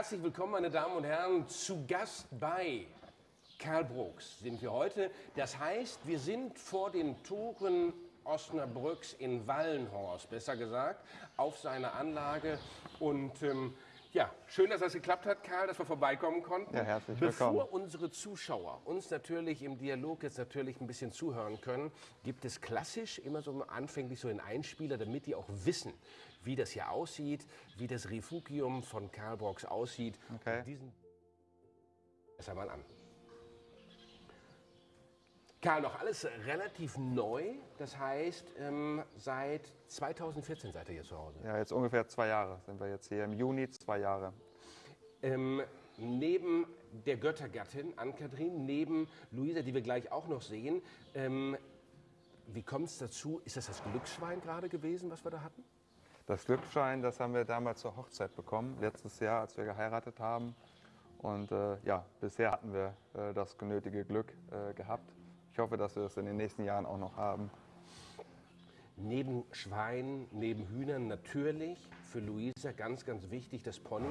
Herzlich willkommen, meine Damen und Herren, zu Gast bei Karl Brooks sind wir heute. Das heißt, wir sind vor den Toren Osnabrücks in Wallenhorst, besser gesagt, auf seiner Anlage. Und ähm, ja, schön, dass das geklappt hat, Karl, dass wir vorbeikommen konnten. Ja, herzlich Bevor willkommen. unsere Zuschauer uns natürlich im Dialog jetzt natürlich ein bisschen zuhören können, gibt es klassisch immer so anfänglich so einen Einspieler, damit die auch wissen, wie das hier aussieht, wie das Refugium von Karl Brooks aussieht. Okay. Und Diesen Erst einmal an. Karl, noch alles relativ neu. Das heißt, ähm, seit 2014 seid ihr hier zu Hause. Ja, jetzt ungefähr zwei Jahre sind wir jetzt hier. Im Juni zwei Jahre. Ähm, neben der Göttergattin Ann-Kathrin, neben Luisa, die wir gleich auch noch sehen, ähm, wie kommt es dazu? Ist das das Glücksschwein gerade gewesen, was wir da hatten? Das Glücksschein, das haben wir damals zur Hochzeit bekommen, letztes Jahr, als wir geheiratet haben. Und äh, ja, bisher hatten wir äh, das genötige Glück äh, gehabt. Ich hoffe, dass wir es in den nächsten Jahren auch noch haben. Neben Schweinen, neben Hühnern natürlich für Luisa ganz, ganz wichtig das Pony.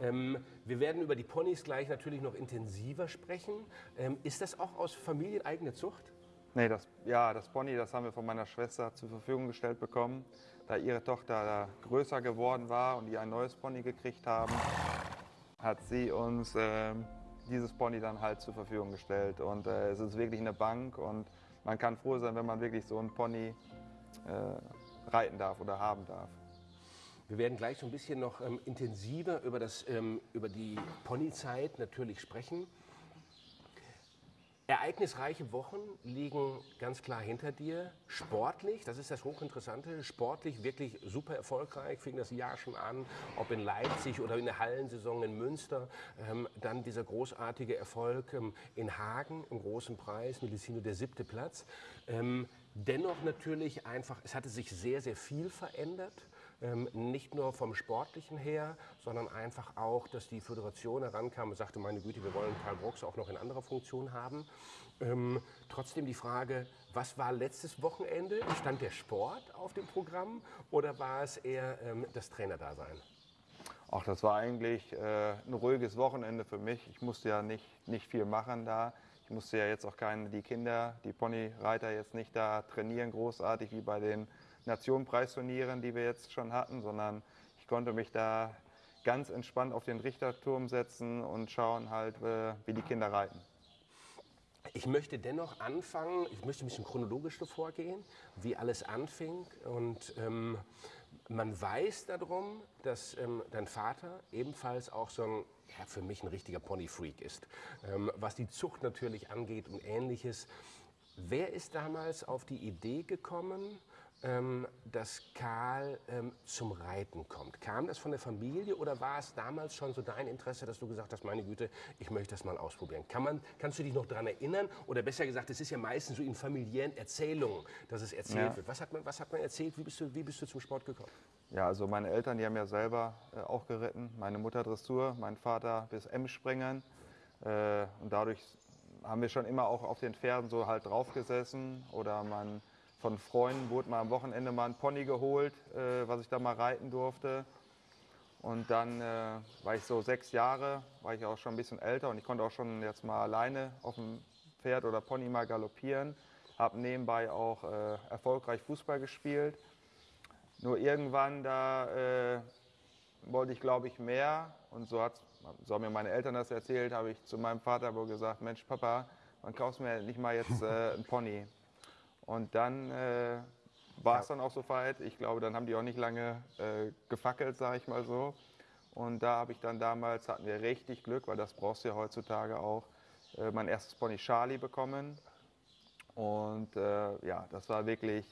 Ähm, wir werden über die Ponys gleich natürlich noch intensiver sprechen. Ähm, ist das auch aus familieneigene Zucht? Nee, das, ja, das Pony, das haben wir von meiner Schwester zur Verfügung gestellt bekommen. Da ihre Tochter größer geworden war und die ein neues Pony gekriegt haben, hat sie uns ähm, dieses Pony dann halt zur Verfügung gestellt. Und äh, es ist wirklich eine Bank und man kann froh sein, wenn man wirklich so ein Pony äh, reiten darf oder haben darf. Wir werden gleich so ein bisschen noch ähm, intensiver über, das, ähm, über die Ponyzeit natürlich sprechen. Ereignisreiche Wochen liegen ganz klar hinter dir. Sportlich, das ist das Hochinteressante, sportlich wirklich super erfolgreich, fing das Jahr schon an, ob in Leipzig oder in der Hallensaison in Münster. Ähm, dann dieser großartige Erfolg ähm, in Hagen im großen Preis, Medicino der siebte Platz. Ähm, dennoch natürlich einfach, es hatte sich sehr, sehr viel verändert. Ähm, nicht nur vom Sportlichen her, sondern einfach auch, dass die Föderation herankam und sagte, meine Güte, wir wollen Karl Brooks auch noch in anderer Funktion haben. Ähm, trotzdem die Frage, was war letztes Wochenende? Stand der Sport auf dem Programm oder war es eher ähm, das Trainerdasein? Ach, das war eigentlich äh, ein ruhiges Wochenende für mich. Ich musste ja nicht, nicht viel machen da. Ich musste ja jetzt auch keine, die Kinder, die Ponyreiter jetzt nicht da trainieren, großartig wie bei den Nationenpreisturnieren, die wir jetzt schon hatten, sondern ich konnte mich da ganz entspannt auf den Richterturm setzen und schauen halt, äh, wie die Kinder reiten. Ich möchte dennoch anfangen, ich möchte ein bisschen chronologisch vorgehen, wie alles anfing. Und ähm, man weiß darum, dass ähm, dein Vater ebenfalls auch so ein, ja, für mich ein richtiger Ponyfreak ist. Ähm, was die Zucht natürlich angeht und ähnliches. Wer ist damals auf die Idee gekommen, ähm, dass Karl ähm, zum Reiten kommt? Kam das von der Familie oder war es damals schon so dein Interesse, dass du gesagt hast, meine Güte, ich möchte das mal ausprobieren? Kann man, kannst du dich noch daran erinnern? Oder besser gesagt, es ist ja meistens so in familiären Erzählungen, dass es erzählt Ja. wird. Was hat, man, was hat man erzählt? Wie bist, du, wie bist du zum Sport gekommen? Ja, also meine Eltern, die haben ja selber äh, auch geritten. Meine Mutter Dressur, mein Vater bis M-Springen. Äh, und dadurch haben wir schon immer auch auf den Pferden so halt draufgesessen. Oder man, von Freunden wurde mal am Wochenende mal ein Pony geholt, äh, was ich da mal reiten durfte. Und dann äh, war ich so sechs Jahre, war ich auch schon ein bisschen älter und ich konnte auch schon jetzt mal alleine auf dem Pferd oder Pony mal galoppieren. Habe nebenbei auch äh, erfolgreich Fußball gespielt. Nur irgendwann, da äh, wollte ich, glaube ich, mehr. Und so, hat, so haben mir meine Eltern das erzählt, habe ich zu meinem Vater wohl gesagt, Mensch, Papa, wann kaufst mir nicht mal jetzt äh, ein Pony? Und dann äh, war es dann auch so weit. Ich glaube, dann haben die auch nicht lange äh, gefackelt, sage ich mal so. Und da habe ich dann damals, hatten wir richtig Glück, weil das brauchst du ja heutzutage auch, äh, mein erstes Pony Charlie bekommen. Und äh, ja, das war wirklich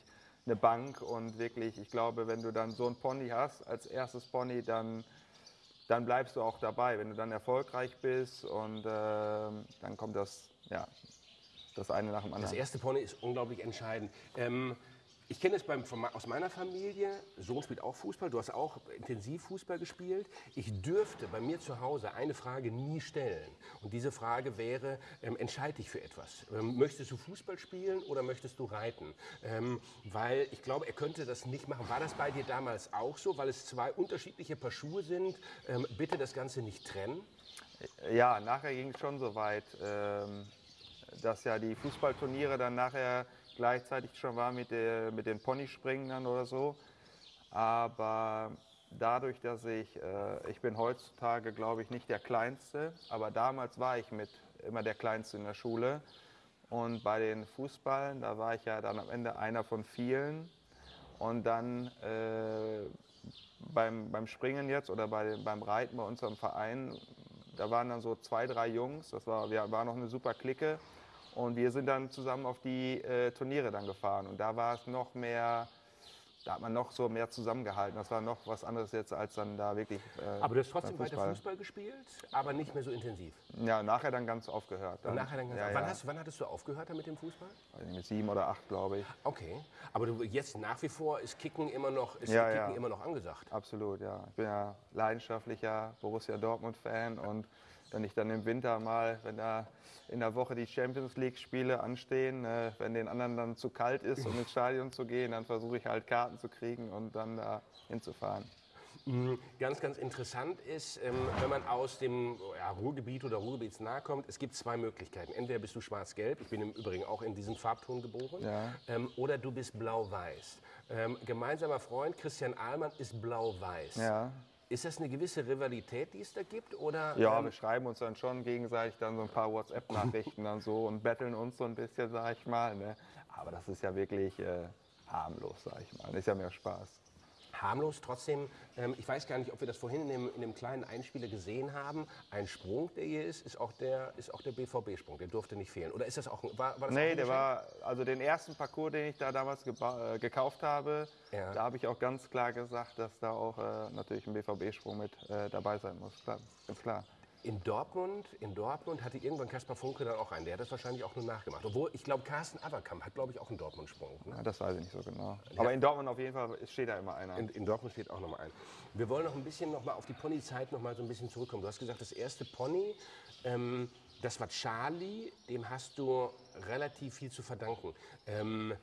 eine Bank und wirklich, ich glaube, wenn du dann so ein Pony hast als erstes Pony, dann, dann bleibst du auch dabei. Wenn du dann erfolgreich bist und ähm, dann kommt das, ja, das eine nach dem Das anderen. erste Pony ist unglaublich entscheidend. Ähm, Ich kenne es beim, von, aus meiner Familie. Sohn spielt auch Fußball. Du hast auch intensiv Fußball gespielt. Ich dürfte bei mir zu Hause eine Frage nie stellen. Und diese Frage wäre: ähm, Entscheide dich für etwas. Ähm, möchtest du Fußball spielen oder möchtest du reiten? Ähm, weil ich glaube, er könnte das nicht machen. War das bei dir damals auch so? Weil es zwei unterschiedliche Paar Schuhe sind. Ähm, bitte das Ganze nicht trennen. Ja, nachher ging es schon so weit, ähm, dass ja die Fußballturniere dann nachher gleichzeitig schon war mit, der, mit den Ponyspringen oder so. Aber dadurch, dass ich, äh, ich bin heutzutage, glaube ich, nicht der Kleinste, aber damals war ich mit immer der Kleinste in der Schule. Und bei den Fußballen, da war ich ja dann am Ende einer von vielen. Und dann äh, beim, beim Springen jetzt oder bei, beim Reiten bei unserem Verein, da waren dann so zwei, drei Jungs, das war, wir waren noch eine super Clique. Und wir sind dann zusammen auf die äh, Turniere dann gefahren. Und da war es noch mehr, da hat man noch so mehr zusammengehalten. Das war noch was anderes jetzt als dann da wirklich. Äh, aber du hast trotzdem Fußball. weiter Fußball gespielt, aber nicht mehr so intensiv. Ja, nachher dann ganz aufgehört. Dann. Nachher dann ganz ja, wann, ja. Hast, wann hattest du aufgehört mit dem Fußball? Mit sieben oder acht, glaube ich. Okay. Aber du, jetzt nach wie vor ist Kicken immer noch, ist ja, Kicken immer noch angesagt. Absolut, ja. Ich bin ja leidenschaftlicher Borussia Dortmund-Fan und wenn ich dann im Winter mal, wenn da in der Woche die Champions League-Spiele anstehen, äh, wenn den anderen dann zu kalt ist, um ins Stadion zu gehen, dann versuche ich halt Karten zu kriegen und dann da hinzufahren. Mhm. Ganz, ganz interessant ist, ähm, wenn man aus dem ja, Ruhrgebiet oder Ruhrgebietsnah kommt, es gibt zwei Möglichkeiten. Entweder bist du schwarz-gelb, ich bin im Übrigen auch in diesem Farbton geboren, ja. ähm, oder du bist blau-weiß. Ähm, gemeinsamer Freund Christian Ahlmann ist blau-weiß. Ja. Ist das eine gewisse Rivalität, die es da gibt? Oder, ja, ähm wir schreiben uns dann schon gegenseitig dann so ein paar WhatsApp-Nachrichten dann so und betteln uns so ein bisschen, sag ich mal. Ne? Aber das ist ja wirklich äh, harmlos, sag ich mal. Das ist ja mehr Spaß harmlos. Trotzdem, ähm, ich weiß gar nicht, ob wir das vorhin in dem, in dem kleinen Einspieler gesehen haben. Ein Sprung, der hier ist, ist auch der, ist auch der BVB-Sprung. Der durfte nicht fehlen. Oder ist das auch ein, war, war das Nee, der war, also den ersten Parcours, den ich da damals äh, gekauft habe, ja. da habe ich auch ganz klar gesagt, dass da auch äh, natürlich ein BVB-Sprung mit äh, dabei sein muss. Klar, ganz klar. In Dortmund, in Dortmund hatte irgendwann Kaspar Funke dann auch einen. Der hat das wahrscheinlich auch nur nachgemacht. Obwohl, ich glaube, Carsten Aberkamp hat, glaube ich, auch einen Dortmund-Sprung. Ne? Ja, das weiß ich nicht so genau. Ja. Aber in Dortmund auf jeden Fall steht da immer einer. In, in Dortmund steht auch noch mal ein. Wir wollen noch ein bisschen noch mal auf die Ponyzeit noch mal so ein bisschen zurückkommen. Du hast gesagt, das erste Pony, ähm, das war Charlie. Dem hast du relativ viel zu verdanken. Ähm,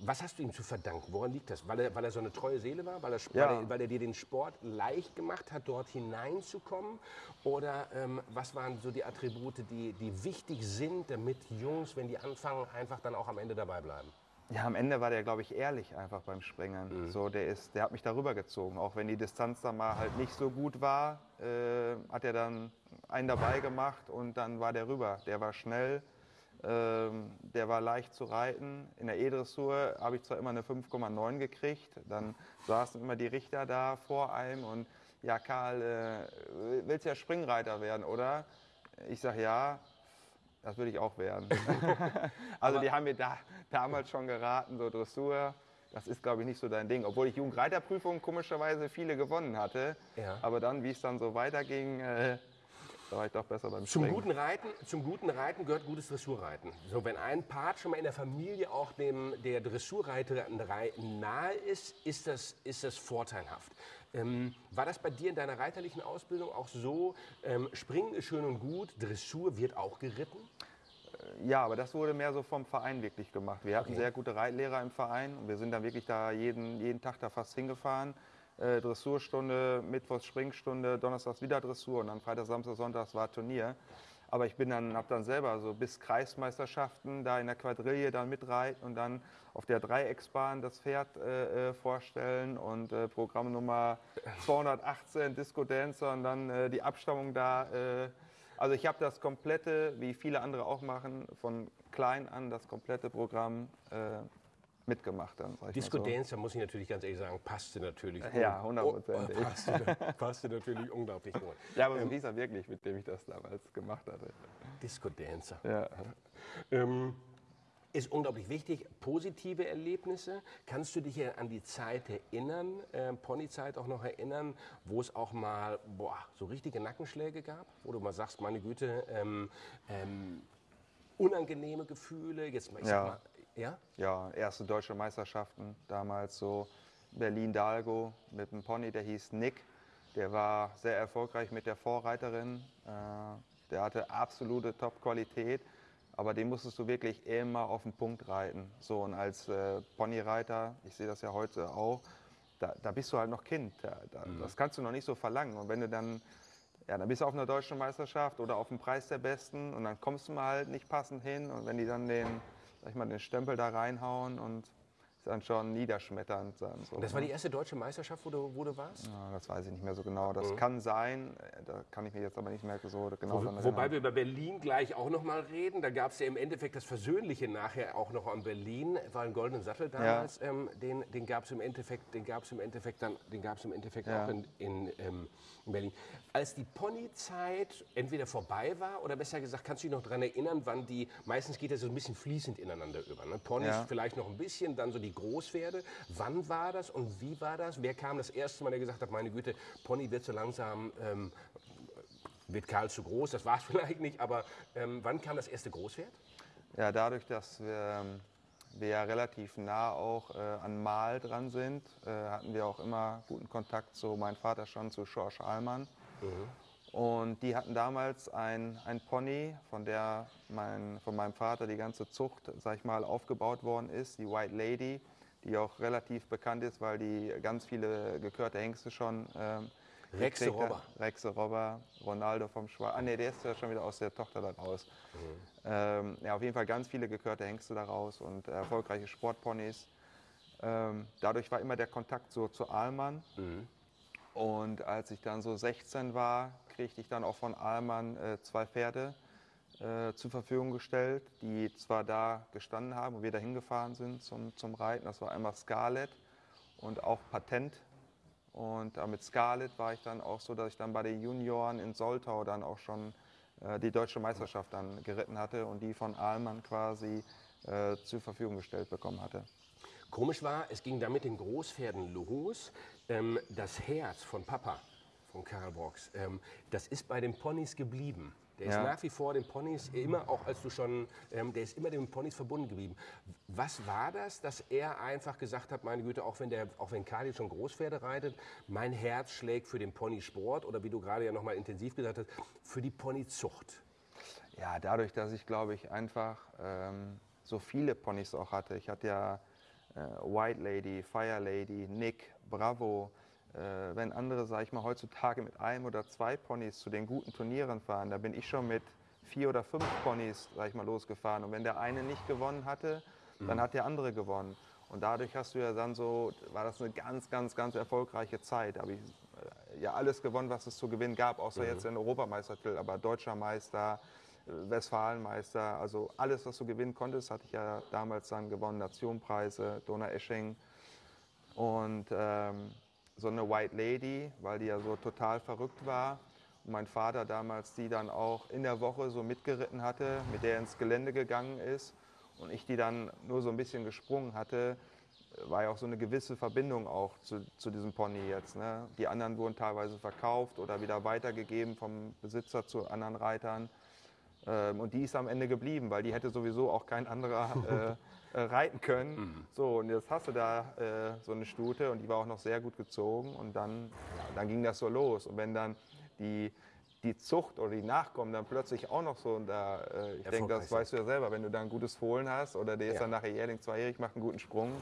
was hast du ihm zu verdanken? Woran liegt das? Weil er, weil er so eine treue Seele war? Weil er, ja. weil, er, weil er, dir den Sport leicht gemacht hat, dort hineinzukommen? Oder ähm, was waren so die Attribute, die, die wichtig sind, damit Jungs, wenn die anfangen, einfach dann auch am Ende dabei bleiben? Ja, am Ende war der, glaube ich, ehrlich einfach beim Springen. Mhm. So, der, ist, der hat mich darüber gezogen. Auch wenn die Distanz dann mal halt nicht so gut war, äh, hat er dann einen dabei gemacht und dann war der rüber. Der war schnell ähm, der war leicht zu reiten. In der E-Dressur habe ich zwar immer eine 5,9 gekriegt, dann saßen immer die Richter da vor einem und ja, Karl, äh, willst ja Springreiter werden, oder? Ich sage ja, das würde ich auch werden. also die haben mir da, damals schon geraten, so Dressur, das ist, glaube ich, nicht so dein Ding. Obwohl ich Jugendreiterprüfungen komischerweise viele gewonnen hatte. Ja. Aber dann, wie es dann so weiterging, äh, da war ich doch besser beim zum Guten Reiten, zum guten Reiten gehört gutes Dressurreiten. So, wenn ein Part schon mal in der Familie auch dem, der Dressurreiterei nahe ist, ist das, ist das vorteilhaft. Ähm, war das bei dir in deiner reiterlichen Ausbildung auch so, ähm, Springen ist schön und gut, Dressur wird auch geritten? Äh, ja, aber das wurde mehr so vom Verein wirklich gemacht. Wir hatten okay. sehr gute Reitlehrer im Verein und wir sind dann wirklich da jeden, jeden Tag da fast hingefahren äh, Dressurstunde, Mittwochs Springstunde, Donnerstags wieder Dressur und dann Freitag, Samstag, Sonntag war Turnier. Aber ich bin dann, habe dann selber so bis Kreismeisterschaften da in der Quadrille dann mitreiten und dann auf der Dreiecksbahn das Pferd äh, äh vorstellen und äh, Programm Nummer 218 Disco Dancer und dann äh, die Abstammung da. Äh, also ich habe das komplette, wie viele andere auch machen, von klein an das komplette Programm äh, mitgemacht dann. Disco so. Dance, da muss ich natürlich ganz ehrlich sagen, passte natürlich. Ja, hundertprozentig. Oh, passte, passte, natürlich unglaublich gut. Ja, aber so ähm, hieß er wirklich, mit dem ich das damals gemacht hatte. Disco Dancer. Ja. Ähm, ist unglaublich wichtig. Positive Erlebnisse. Kannst du dich an die Zeit erinnern, äh, Ponyzeit auch noch erinnern, wo es auch mal boah, so richtige Nackenschläge gab? Wo du mal sagst, meine Güte, ähm, ähm, unangenehme Gefühle. Jetzt, ich ja. sag mal, Ja? Ja, erste deutsche Meisterschaften damals so Berlin-Dalgo mit einem Pony, der hieß Nick. Der war sehr erfolgreich mit der Vorreiterin. Äh, der hatte absolute Top-Qualität, aber den musstest du wirklich immer auf den Punkt reiten. So, und als äh, Ponyreiter, ich sehe das ja heute auch, da, da bist du halt noch Kind. Da, da, mhm. Das kannst du noch nicht so verlangen. Und wenn du dann, ja, dann bist du auf einer deutschen Meisterschaft oder auf dem Preis der Besten und dann kommst du mal halt nicht passend hin. Und wenn die dann den, sag ich mal, den Stempel da reinhauen und dann schon niederschmetternd sein. So, das war die ne? erste deutsche Meisterschaft, wo du, wo du warst? Ja, das weiß ich nicht mehr so genau. Das mhm. kann sein, da kann ich mir jetzt aber nicht mehr so genau wo, Wobei wir über Berlin gleich auch noch mal reden. Da gab es ja im Endeffekt das Versöhnliche nachher auch noch an Berlin. War ein goldenen Sattel damals. Ja. Ähm, den den gab es im Endeffekt, den gab's im Endeffekt, dann, den gab's im Endeffekt ja. auch in, in, ähm, in Berlin. Als die Ponyzeit entweder vorbei war oder besser gesagt, kannst du dich noch daran erinnern, wann die, meistens geht das so ein bisschen fließend ineinander über. Ne? Ponys vielleicht noch ein bisschen, dann so die Großpferde. Wann war das und wie war das? Wer kam das erste Mal, der gesagt hat, meine Güte, Pony wird so langsam, ähm, wird Karl zu groß, das war es vielleicht nicht, aber ähm, wann kam das erste Großpferd? Ja, dadurch, dass wir, ähm, wir ja relativ nah auch äh, an Mal dran sind, äh, hatten wir auch immer guten Kontakt zu meinem Vater schon zu Schorsch Allmann. Mhm. Und die hatten damals ein, ein Pony, von der mein, von meinem Vater die ganze Zucht, sag ich mal, aufgebaut worden ist, die White Lady die auch relativ bekannt ist, weil die ganz viele gekörte Hengste schon. Ähm, Rexe Robber. Rexe Robber, Ronaldo vom Schwarz. Ah, ne, der ist ja schon wieder aus der Tochter da raus. Mhm. Ähm, ja, auf jeden Fall ganz viele gekörte Hengste daraus und erfolgreiche Sportponys. Ähm, dadurch war immer der Kontakt so zu Ahlmann. Mhm. Und als ich dann so 16 war, kriegte ich dann auch von Ahlmann äh, zwei Pferde äh, zur Verfügung gestellt, die zwar da gestanden haben und wir da hingefahren sind zum, zum Reiten. Das war einmal Scarlett und auch Patent. Und äh, mit Scarlett war ich dann auch so, dass ich dann bei den Junioren in Soltau dann auch schon äh, die deutsche Meisterschaft dann geritten hatte und die von Ahlmann quasi äh, zur Verfügung gestellt bekommen hatte. Komisch war, es ging da mit den Großpferden los. Ähm, das Herz von Papa, von Karl Brox, ähm, das ist bei den Ponys geblieben. Der ja. ist nach wie vor den Ponys immer, auch als du schon, ähm, der ist immer den Ponys verbunden geblieben. Was war das, dass er einfach gesagt hat, meine Güte, auch wenn der, auch wenn Kali schon Großpferde reitet, mein Herz schlägt für den Ponysport oder wie du gerade ja noch mal intensiv gesagt hast, für die Ponyzucht? Ja, dadurch, dass ich glaube ich einfach ähm, so viele Ponys auch hatte. Ich hatte ja äh, White Lady, Fire Lady, Nick, Bravo, äh, wenn andere, sage ich mal, heutzutage mit einem oder zwei Ponys zu den guten Turnieren fahren, da bin ich schon mit vier oder fünf Ponys, sage ich mal, losgefahren. Und wenn der eine nicht gewonnen hatte, dann mhm. hat der andere gewonnen. Und dadurch hast du ja dann so, war das eine ganz, ganz, ganz erfolgreiche Zeit. Da habe ich äh, ja alles gewonnen, was es zu gewinnen gab, außer mhm. jetzt den Europameistertitel, aber Deutscher Meister, äh, Westfalenmeister, also alles, was du gewinnen konntest, hatte ich ja damals dann gewonnen, Nationenpreise, Donaueschingen. Und ähm, so eine White Lady, weil die ja so total verrückt war. Und mein Vater damals die dann auch in der Woche so mitgeritten hatte, mit der ins Gelände gegangen ist und ich die dann nur so ein bisschen gesprungen hatte, war ja auch so eine gewisse Verbindung auch zu, zu diesem Pony jetzt. Ne? Die anderen wurden teilweise verkauft oder wieder weitergegeben vom Besitzer zu anderen Reitern. Ähm, und die ist am Ende geblieben, weil die hätte sowieso auch kein anderer äh, reiten können. Mhm. So, und jetzt hast du da äh, so eine Stute und die war auch noch sehr gut gezogen. Und dann, ja, dann ging das so los. Und wenn dann die, die Zucht oder die Nachkommen dann plötzlich auch noch so, und da, äh, ich denke, das weißt du ja selber, wenn du da ein gutes Fohlen hast oder der ist ja. dann nachher jährling zweijährig, macht einen guten Sprung,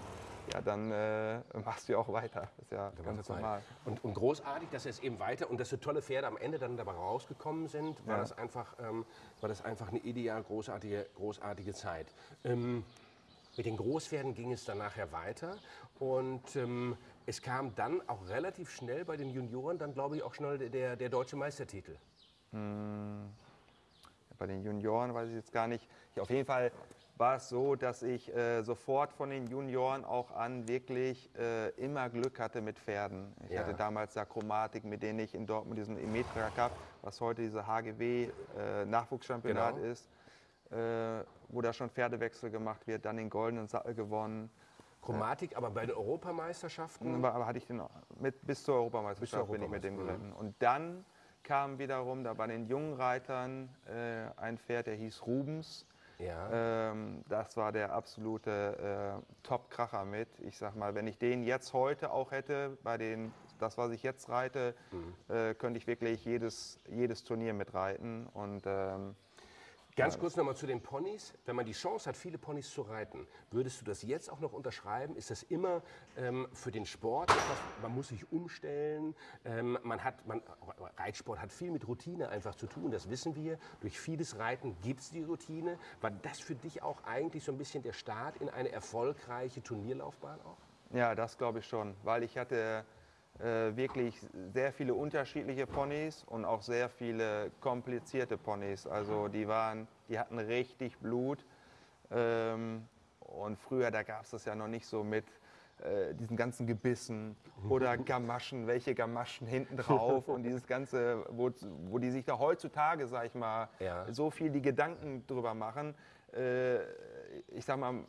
ja, dann äh, machst du ja auch weiter. Das ist ja da ganz normal. Und, und, großartig, dass es eben weiter und dass so tolle Pferde am Ende dann dabei rausgekommen sind, war, ja. das, einfach, ähm, war das einfach eine ideal großartige, großartige Zeit. Ähm, mit den Großpferden ging es dann nachher weiter und ähm, es kam dann auch relativ schnell bei den Junioren dann, glaube ich, auch schnell der, der deutsche Meistertitel. Hm. Bei den Junioren weiß ich jetzt gar nicht. Ich, auf jeden Fall war es so, dass ich äh, sofort von den Junioren auch an wirklich äh, immer Glück hatte mit Pferden. Ich ja. hatte damals ja Chromatik, mit denen ich in Dortmund diesen Emetra Cup, was heute diese HGW äh, Nachwuchschampionat genau. ist, wo da schon Pferdewechsel gemacht wird, dann den goldenen Sattel gewonnen. Chromatik, aber bei den Europameisterschaften? Aber hatte ich den mit, bis zur Europameisterschaft bis zur bin ich mit dem geritten. Und dann kam wiederum da bei den jungen Reitern äh, ein Pferd, der hieß Rubens Ja. Ähm, das war der absolute äh, Top-Kracher mit. Ich sag mal, wenn ich den jetzt heute auch hätte, bei den, das, was ich jetzt reite, mhm. äh, könnte ich wirklich jedes, jedes Turnier mitreiten. Und ähm, Ganz kurz nochmal zu den Ponys. Wenn man die Chance hat, viele Ponys zu reiten, würdest du das jetzt auch noch unterschreiben? Ist das immer ähm, für den Sport etwas, man muss sich umstellen? Ähm, man hat, man, Reitsport hat viel mit Routine einfach zu tun, das wissen wir. Durch vieles Reiten gibt es die Routine. War das für dich auch eigentlich so ein bisschen der Start in eine erfolgreiche Turnierlaufbahn auch? Ja, das glaube ich schon, weil ich hatte äh, wirklich sehr viele unterschiedliche Ponys und auch sehr viele komplizierte Ponys. Also die waren, die hatten richtig Blut. Ähm, und früher, da gab es das ja noch nicht so mit äh, diesen ganzen Gebissen oder Gamaschen, welche Gamaschen hinten drauf und dieses ganze, wo, wo die sich da heutzutage, sag ich mal, ja. so viel die Gedanken drüber machen. Äh, ich sag mal,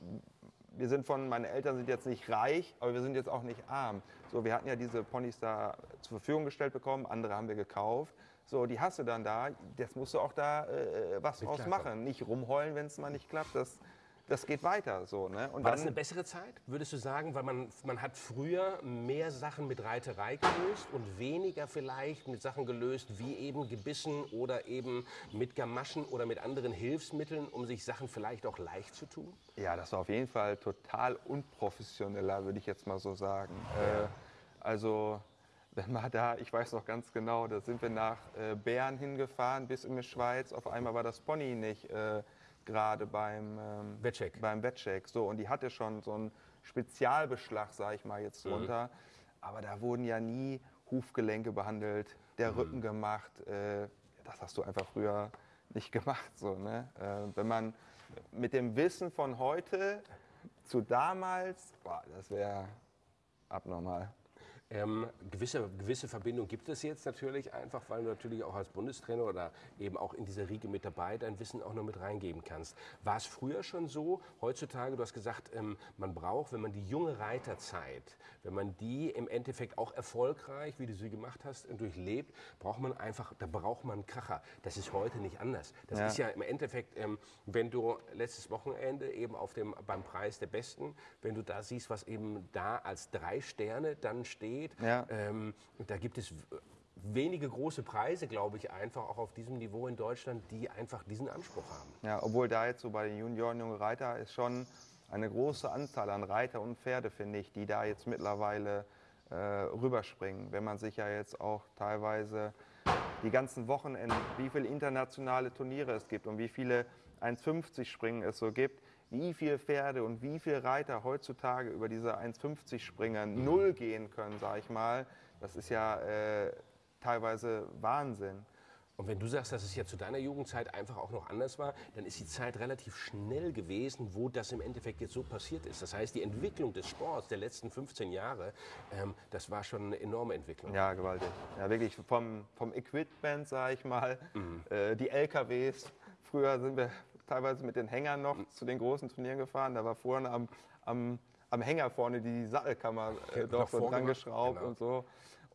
wir sind von, meine Eltern sind jetzt nicht reich, aber wir sind jetzt auch nicht arm. So, wir hatten ja diese Ponys da zur Verfügung gestellt bekommen, andere haben wir gekauft. So, die hast du dann da, jetzt musst du auch da äh, was draus machen. Nicht rumheulen, wenn es mal nicht klappt. Das, das geht weiter. So, ne? Und War das eine bessere Zeit, würdest du sagen? Weil man, man hat früher mehr Sachen mit Reiterei gelöst und weniger vielleicht mit Sachen gelöst, wie eben Gebissen oder eben mit Gamaschen oder mit anderen Hilfsmitteln, um sich Sachen vielleicht auch leicht zu tun? Ja, das war auf jeden Fall total unprofessioneller, würde ich jetzt mal so sagen. Ja. Äh, also wenn man da, ich weiß noch ganz genau, da sind wir nach äh, Bern hingefahren bis in die Schweiz. Auf einmal war das Pony nicht äh, gerade beim ähm, Wettcheck. Beim Wettcheck. So, und die hatte schon so einen Spezialbeschlag, sage ich mal jetzt mhm. drunter. Mhm. Aber da wurden ja nie Hufgelenke behandelt, der mhm. Rücken gemacht. Äh, das hast du einfach früher nicht gemacht. So, ne? Äh, wenn man mit dem Wissen von heute zu damals, boah, das wäre abnormal. Ähm, gewisse, gewisse Verbindung gibt es jetzt natürlich einfach, weil du natürlich auch als Bundestrainer oder eben auch in dieser Riege mit dabei dein Wissen auch noch mit reingeben kannst. War es früher schon so? Heutzutage, du hast gesagt, ähm, man braucht, wenn man die junge Reiterzeit, wenn man die im Endeffekt auch erfolgreich, wie du sie gemacht hast, durchlebt, braucht man einfach, da braucht man einen Kracher. Das ist heute nicht anders. Das ja. ist ja im Endeffekt, ähm, wenn du letztes Wochenende eben auf dem, beim Preis der Besten, wenn du da siehst, was eben da als drei Sterne dann steht, geht. Ja. Ähm, da gibt es wenige große Preise, glaube ich, einfach auch auf diesem Niveau in Deutschland, die einfach diesen Anspruch haben. Ja, obwohl da jetzt so bei den Junioren, junge Reiter ist schon eine große Anzahl an Reiter und Pferde, finde ich, die da jetzt mittlerweile äh, rüberspringen. Wenn man sich ja jetzt auch teilweise die ganzen Wochenenden, wie viele internationale Turniere es gibt und wie viele 1,50 Springen es so gibt, wie viele Pferde und wie viele Reiter heutzutage über diese 1,50 Springer null gehen können, sage ich mal, das ist ja äh, teilweise Wahnsinn. Und wenn du sagst, dass es ja zu deiner Jugendzeit einfach auch noch anders war, dann ist die Zeit relativ schnell gewesen, wo das im Endeffekt jetzt so passiert ist. Das heißt, die Entwicklung des Sports der letzten 15 Jahre, ähm, das war schon eine enorme Entwicklung. Ja, gewaltig. Ja, wirklich vom, vom Equipment, sage ich mal, mhm. äh, die LKWs. Früher sind wir teilweise mit den Hängern noch zu den großen Turnieren gefahren. Da war vorne am, am, am Hänger vorne die Sattelkammer äh, doch so dran geschraubt genau. und so.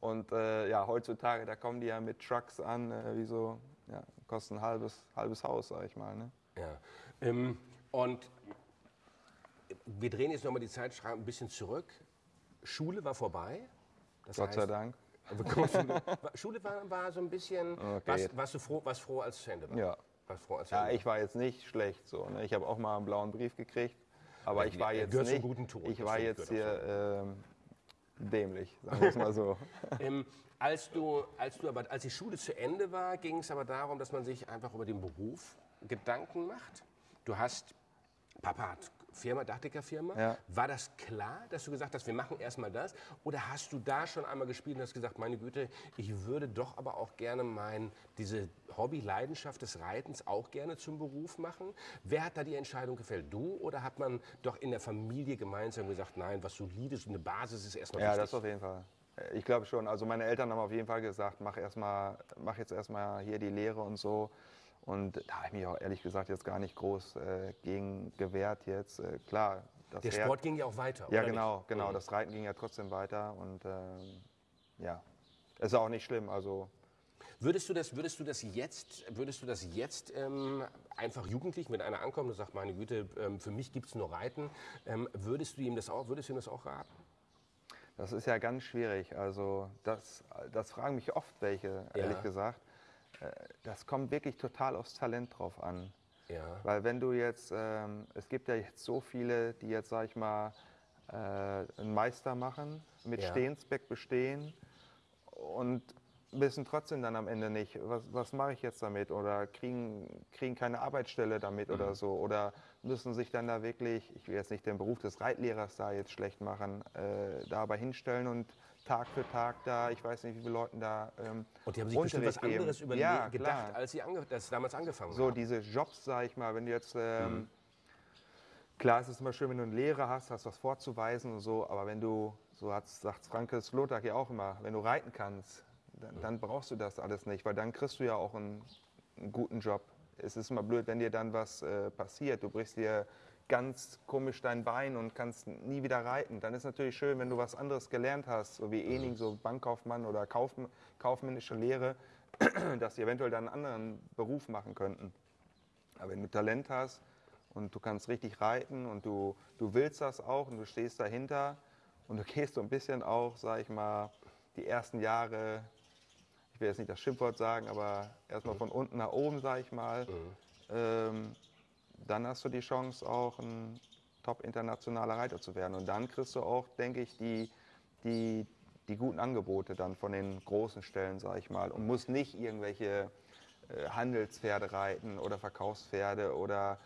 Und äh, ja, heutzutage, da kommen die ja mit Trucks an, äh, wie so, ja, kosten ein halbes, halbes Haus, sag ich mal. Ne? Ja. Ähm, und wir drehen jetzt nochmal die Zeit ein bisschen zurück. Schule war vorbei. Das Gott heißt, sei Dank. Schule war, war so ein bisschen. Okay. Warst, warst, du froh, warst froh, als es zu Ende war? Ja, ja, ich war jetzt nicht schlecht so. Ne? Ich habe auch mal einen blauen Brief gekriegt, aber ich war jetzt nicht. Guten Ton. Ich war jetzt hier ähm, dämlich, sagen wir es mal so. ähm, als du, als du aber, als die Schule zu Ende war, ging es aber darum, dass man sich einfach über den Beruf Gedanken macht. Du hast Papa hat Firma, Dachdecker-Firma. Ja. War das klar, dass du gesagt hast, wir machen erstmal das? Oder hast du da schon einmal gespielt und hast gesagt, meine Güte, ich würde doch aber auch gerne mein, diese Hobby, Leidenschaft des Reitens auch gerne zum Beruf machen? Wer hat da die Entscheidung gefällt? Du oder hat man doch in der Familie gemeinsam gesagt, nein, was solides, eine Basis ist erstmal ja, wichtig? Ja, das auf jeden Fall. Ich glaube schon. Also meine Eltern haben auf jeden Fall gesagt, mach, erst mal, mach jetzt erstmal hier die Lehre und so. Und da habe ich mich auch ehrlich gesagt jetzt gar nicht groß äh, gegen gewehrt jetzt. Äh, klar. Der Sport Pferd, ging ja auch weiter. Ja, genau, nicht? genau. Mhm. Das Reiten ging ja trotzdem weiter und ähm, ja, ist auch nicht schlimm. Also Würdest du das, würdest du das jetzt, würdest du das jetzt ähm, einfach jugendlich, wenn einer ankommt und sagt, meine Güte, ähm, für mich gibt es nur Reiten, ähm, würdest du ihm das auch, würdest du ihm das auch raten? Das ist ja ganz schwierig. Also das, das fragen mich oft welche, ehrlich Ja. gesagt. Äh, Das kommt wirklich total aufs Talent drauf an. Ja. Weil wenn du jetzt, ähm, es gibt ja jetzt so viele, die jetzt, sag ich mal, äh, einen Meister machen, mit Ja. Stehensbeck bestehen und wissen trotzdem dann am Ende nicht, was, was mache ich jetzt damit oder kriegen, kriegen keine Arbeitsstelle damit Mhm. oder so oder müssen sich dann da wirklich, ich will jetzt nicht den Beruf des Reitlehrers da jetzt schlecht machen, äh, da aber hinstellen und Tag für Tag da, ich weiß nicht, wie viele Leuten da ähm, Und die haben sich bestimmt was geben. anderes überle- Ja, gedacht, klar. als sie ange als damals angefangen so haben. diese Jobs, sag ich mal, wenn du jetzt, ähm, Mhm. klar ist es immer schön, wenn du einen Lehrer hast, hast was vorzuweisen und so, aber wenn du, so sagt Franke Slotak ja auch immer, wenn du reiten kannst, dann, dann brauchst du das alles nicht, weil dann kriegst du ja auch einen, einen guten Job. Es ist immer blöd, wenn dir dann was äh, passiert, du brichst dir ganz komisch dein Bein und kannst nie wieder reiten. Dann ist natürlich schön, wenn du was anderes gelernt hast, so wie Ening, so Bankkaufmann oder Kauf, kaufmännische Lehre, dass sie eventuell dann einen anderen Beruf machen könnten. Aber wenn du Talent hast und du kannst richtig reiten und du, du willst das auch und du stehst dahinter und du gehst so ein bisschen auch, sag ich mal, die ersten Jahre, will jetzt nicht das Schimpfwort sagen, aber erstmal von unten nach oben, sag ich mal, ähm, dann hast du die Chance, auch ein top-internationaler Reiter zu werden. Und dann kriegst du auch, denke ich, die, die, die guten Angebote dann von den großen Stellen, sag ich mal. Und musst nicht irgendwelche äh, Handelspferde reiten oder Verkaufspferde oder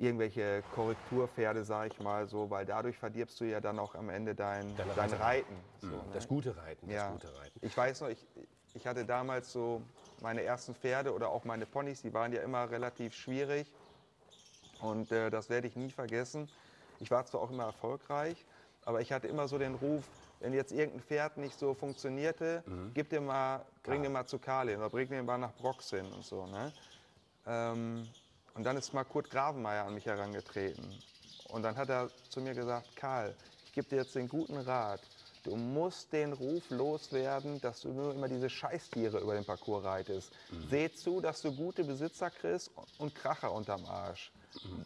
irgendwelche Korrekturpferde, sag ich mal so, weil dadurch verdirbst du ja dann auch am Ende dein, dein. Reiten. So, ne? Das gute Reiten, das Ja, gute Reiten. ich weiß noch, ich, ich hatte damals so meine ersten Pferde oder auch meine Ponys, die waren ja immer relativ schwierig. Und äh, das werde ich nie vergessen. Ich war zwar auch immer erfolgreich, aber ich hatte immer so den Ruf, wenn jetzt irgendein Pferd nicht so funktionierte, gib dir mal, bring den mal zu Karlin oder bring den mal nach Broxin und so. Ne? Ähm, und dann ist mal Kurt Gravenmeier an mich herangetreten. Und dann hat er zu mir gesagt, Karl, ich gebe dir jetzt den guten Rat. Du musst den Ruf loswerden, dass du nur immer diese Scheißtiere über den Parcours reitest. Seh zu, dass du gute Besitzer kriegst und Kracher unterm Arsch.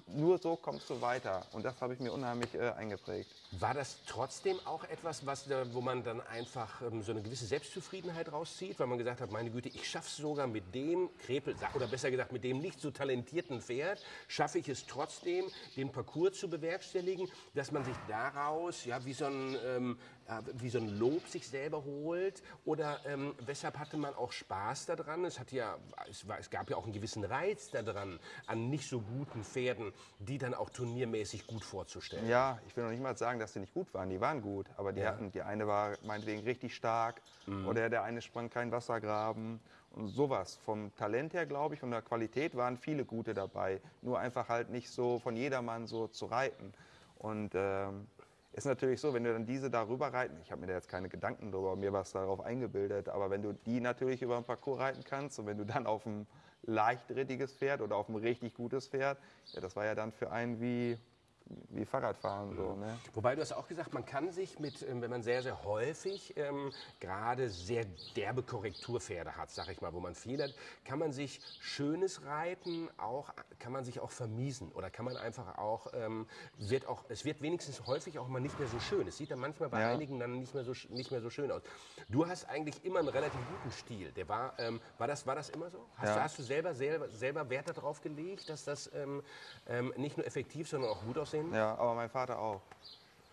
Nur so kommst du weiter. Und das habe ich mir unheimlich äh, eingeprägt. War das trotzdem auch etwas, was, wo man dann einfach ähm, so eine gewisse Selbstzufriedenheit rauszieht, weil man gesagt hat, meine Güte, ich schaffe es sogar mit dem Krepel, oder besser gesagt mit dem nicht so talentierten Pferd, schaffe ich es trotzdem, den Parcours zu bewerkstelligen, dass man sich daraus ja wie so ein, ähm, ja, wie so ein Lob sich selber holt? Oder ähm, weshalb hatte man auch Spaß daran? Es, hat ja, es, war, es gab ja auch einen gewissen Reiz daran, an nicht so guten Pferden, die dann auch turniermäßig gut vorzustellen. Ja, ich will noch nicht mal sagen, dass die nicht gut waren. Die waren gut, aber die Ja. hatten, die eine war meinetwegen richtig stark oder der eine sprang keinen Wassergraben und sowas. Vom Talent her, glaube ich, und der Qualität waren viele gute dabei. Nur einfach halt nicht so von jedermann so zu reiten. Und ähm, ist natürlich so, wenn du dann diese darüber reiten, ich habe mir da jetzt keine Gedanken drüber, mir was darauf eingebildet, aber wenn du die natürlich über den Parcours reiten kannst und wenn du dann auf ein leichtrittiges Pferd oder auf ein richtig gutes Pferd, ja, das war ja dann für einen wie, wie Fahrradfahren so, ne? Wobei du hast auch gesagt, man kann sich mit, ähm, wenn man sehr, sehr häufig ähm, gerade sehr derbe Korrekturpferde hat, sag ich mal, wo man hat, kann man sich schönes Reiten auch, kann man sich auch vermiesen oder kann man einfach auch, ähm, wird auch, es wird wenigstens häufig auch mal nicht mehr so schön. Es sieht dann manchmal bei Ja. einigen dann nicht mehr, so, nicht mehr so schön aus. Du hast eigentlich immer einen relativ guten Stil. Der war, ähm, war, das, war das immer so? Hast, Ja. du, hast du selber, selber, selber Wert darauf gelegt, dass das ähm, ähm, nicht nur effektiv, sondern auch gut aussehen muss? Ja, aber mein Vater auch.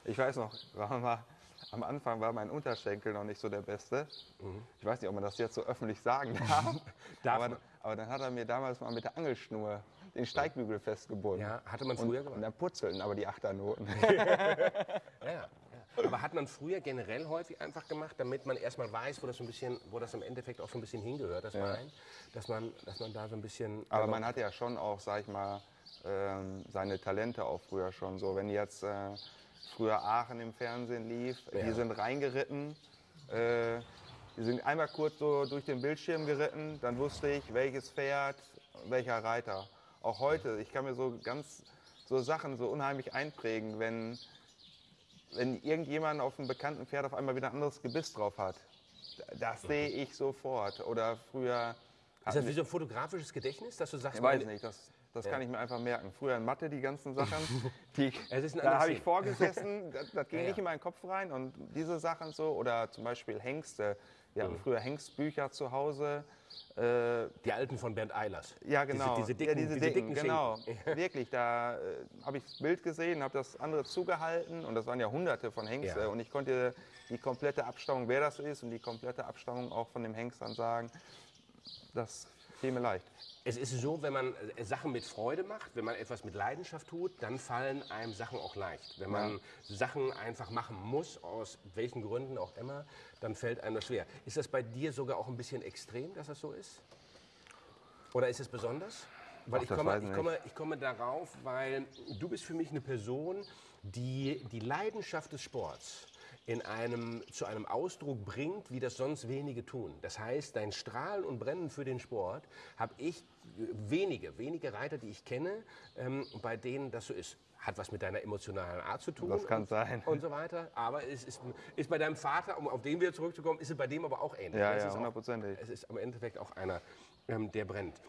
Ich weiß noch, mal, am Anfang war mein Unterschenkel noch nicht so der beste. Ich weiß nicht, ob man das jetzt so öffentlich sagen darf. Darf aber, aber dann hat er mir damals mal mit der Angelschnur den Steigbügel festgebunden. Ja, hatte man und, früher und gemacht. dann purzelten aber die Achternoten. Ja, ja. Aber hat man früher generell häufig einfach gemacht, damit man erstmal weiß, wo das, so ein bisschen, wo das im Endeffekt auch so ein bisschen hingehört, das Bein, dass man, dass man da so ein bisschen. Aber man hatte ja schon auch, sag ich mal, ähm, seine Talente auch früher schon. So, wenn jetzt äh, früher Aachen im Fernsehen lief, Ja. die sind reingeritten, äh, die sind einmal kurz so durch den Bildschirm geritten, dann wusste ich, welches Pferd, welcher Reiter. Auch heute, ich kann mir so ganz so Sachen so unheimlich einprägen, wenn, wenn irgendjemand auf einem bekannten Pferd auf einmal wieder ein anderes Gebiss drauf hat. Das sehe ich sofort. Oder früher. Ist das wie so ein fotografisches Gedächtnis, dass du sagst, Ich weiß nicht, das, das kann ich mir einfach merken. Früher in Mathe die ganzen Sachen, die, da habe ich vorgesessen, das, das ging Ja, nicht ja. in meinen Kopf rein. Und diese Sachen so, oder zum Beispiel Hengste. Wir Mhm. hatten früher Hengstbücher zu Hause. Äh, Die alten von Bernd Eilers. ja, genau. Diese, diese dicken, ja, diese diese dicken, dicken genau. Wirklich, da äh, habe ich das Bild gesehen, habe das andere zugehalten und das waren ja hunderte von Hengste. Ja. Und ich konnte die komplette Abstammung, wer das ist und die komplette Abstammung auch von dem Hengst dann sagen. Das fiel mir leicht. Es ist so, wenn man äh, Sachen mit Freude macht, wenn man etwas mit Leidenschaft tut, dann fallen einem Sachen auch leicht. Wenn man Sachen einfach machen muss, aus welchen Gründen auch immer, dann fällt einem das schwer. Ist das bei dir sogar auch ein bisschen extrem, dass das so ist? Oder ist es besonders? Weil Ach, ich, komme, ich komme, ich komme darauf, weil du bist für mich eine Person, die die Leidenschaft des Sports in einem, zu einem Ausdruck bringt, wie das sonst wenige tun. Das heißt, dein Strahlen und Brennen für den Sport habe ich wenige, wenige Reiter, die ich kenne, ähm, bei denen das so ist. Hat was mit deiner emotionalen Art zu tun. Das kann und, sein. Und so weiter. Aber es ist, ist bei deinem Vater, um auf den wieder zurückzukommen, ist es bei dem aber auch ähnlich. Ja, Es ja, hundertprozentig. Es ist am Endeffekt auch einer, ähm, der brennt.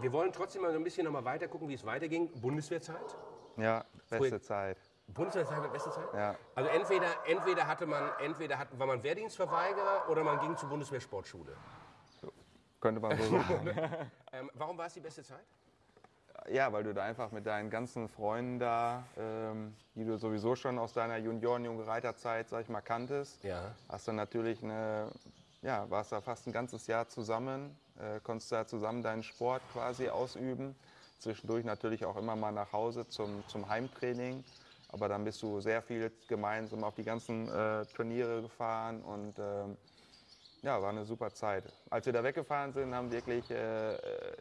Wir wollen trotzdem mal so ein bisschen noch mal weiter gucken, wie es weiterging. Bundeswehrzeit? Ja, beste Zeit. Bundeswehrzeit war beste Zeit? Ja. Also entweder, entweder hatte man, entweder hat, war man Wehrdienstverweigerer oder man ging zur Bundeswehrsportschule. Könnte man so sagen. Ähm, warum war es die beste Zeit? Ja, weil du da einfach mit deinen ganzen Freunden da, ähm, die du sowieso schon aus deiner Junioren-Junge-Reiterzeit, sag ich mal, kanntest, Ja. hast du natürlich eine, ja, warst da fast ein ganzes Jahr zusammen, äh, konntest da zusammen deinen Sport quasi ausüben. Zwischendurch natürlich auch immer mal nach Hause zum, zum Heimtraining. Aber dann bist du sehr viel gemeinsam auf die ganzen äh, Turniere gefahren und ähm, ja, war eine super Zeit. Als wir da weggefahren sind, haben wirklich, äh, äh,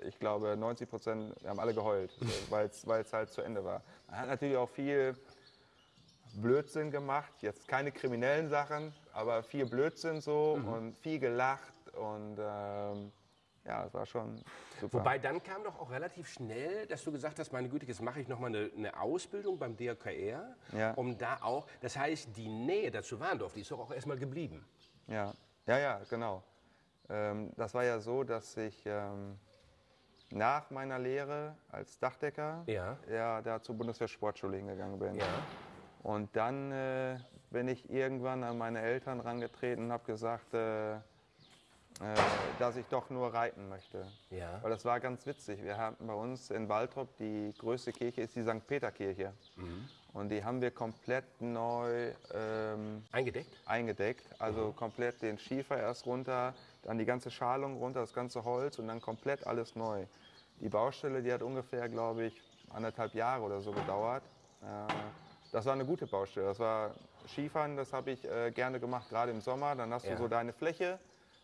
ich glaube, 90 Prozent, wir haben alle geheult, weil es halt zu Ende war. Man hat natürlich auch viel Blödsinn gemacht, jetzt keine kriminellen Sachen, aber viel Blödsinn so und viel gelacht und ähm, ja, es war schon super. Wobei dann kam doch auch relativ schnell, dass du gesagt hast, meine Güte, jetzt mache ich noch mal eine, eine Ausbildung beim DRKR, Ja. um da auch, das heißt, die Nähe dazu Warndorf, die ist doch auch erstmal geblieben. Ja, ja, ja, genau. Ähm, das war ja so, dass ich ähm, nach meiner Lehre als Dachdecker Ja. ja, da zur Bundeswehr-Sportschule hingegangen bin. Ja. Und dann äh, bin ich irgendwann an meine Eltern rangetreten und habe gesagt, äh, äh, dass ich doch nur reiten möchte. Ja. Weil das war ganz witzig. Wir haben bei uns in Waltrop die größte Kirche ist die St. Peter-Kirche. Und die haben wir komplett neu ähm, Eingedeckt? eingedeckt. Also komplett den Schiefer erst runter, dann die ganze Schalung runter, das ganze Holz und dann komplett alles neu. Die Baustelle, die hat ungefähr, glaube ich, anderthalb Jahre oder so gedauert. Äh, das war eine gute Baustelle. Das war Skifahren, das habe ich äh, gerne gemacht, gerade im Sommer. Dann hast Ja. du so deine Fläche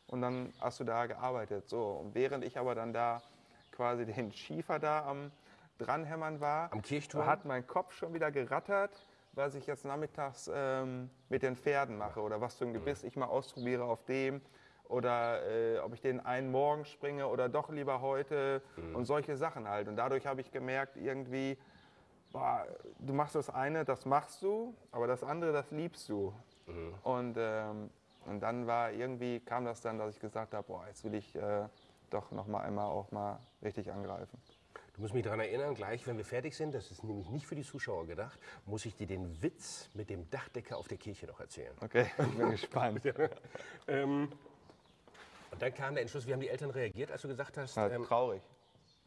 und dann hast du da gearbeitet. So, und während ich aber dann da quasi den Schiefer da am dranhämmern war, Am Kirchturm? hat mein Kopf schon wieder gerattert, was ich jetzt nachmittags ähm, mit den Pferden mache oder was für ein Gebiss ich mal ausprobiere auf dem oder äh, ob ich den einen morgen springe oder doch lieber heute und solche Sachen halt. Und dadurch habe ich gemerkt, irgendwie, boah, du machst das eine, das machst du, aber das andere, das liebst du. Und, ähm, und dann war irgendwie, kam das dann, dass ich gesagt habe, boah, jetzt will ich äh, doch noch mal einmal auch mal richtig angreifen. Du musst mich daran erinnern, gleich wenn wir fertig sind, das ist nämlich nicht für die Zuschauer gedacht, muss ich dir den Witz mit dem Dachdecker auf der Kirche noch erzählen. Okay, ich bin gespannt. Ähm, und dann kam der Entschluss, wie haben die Eltern reagiert, als du gesagt hast, Ja, ähm, traurig.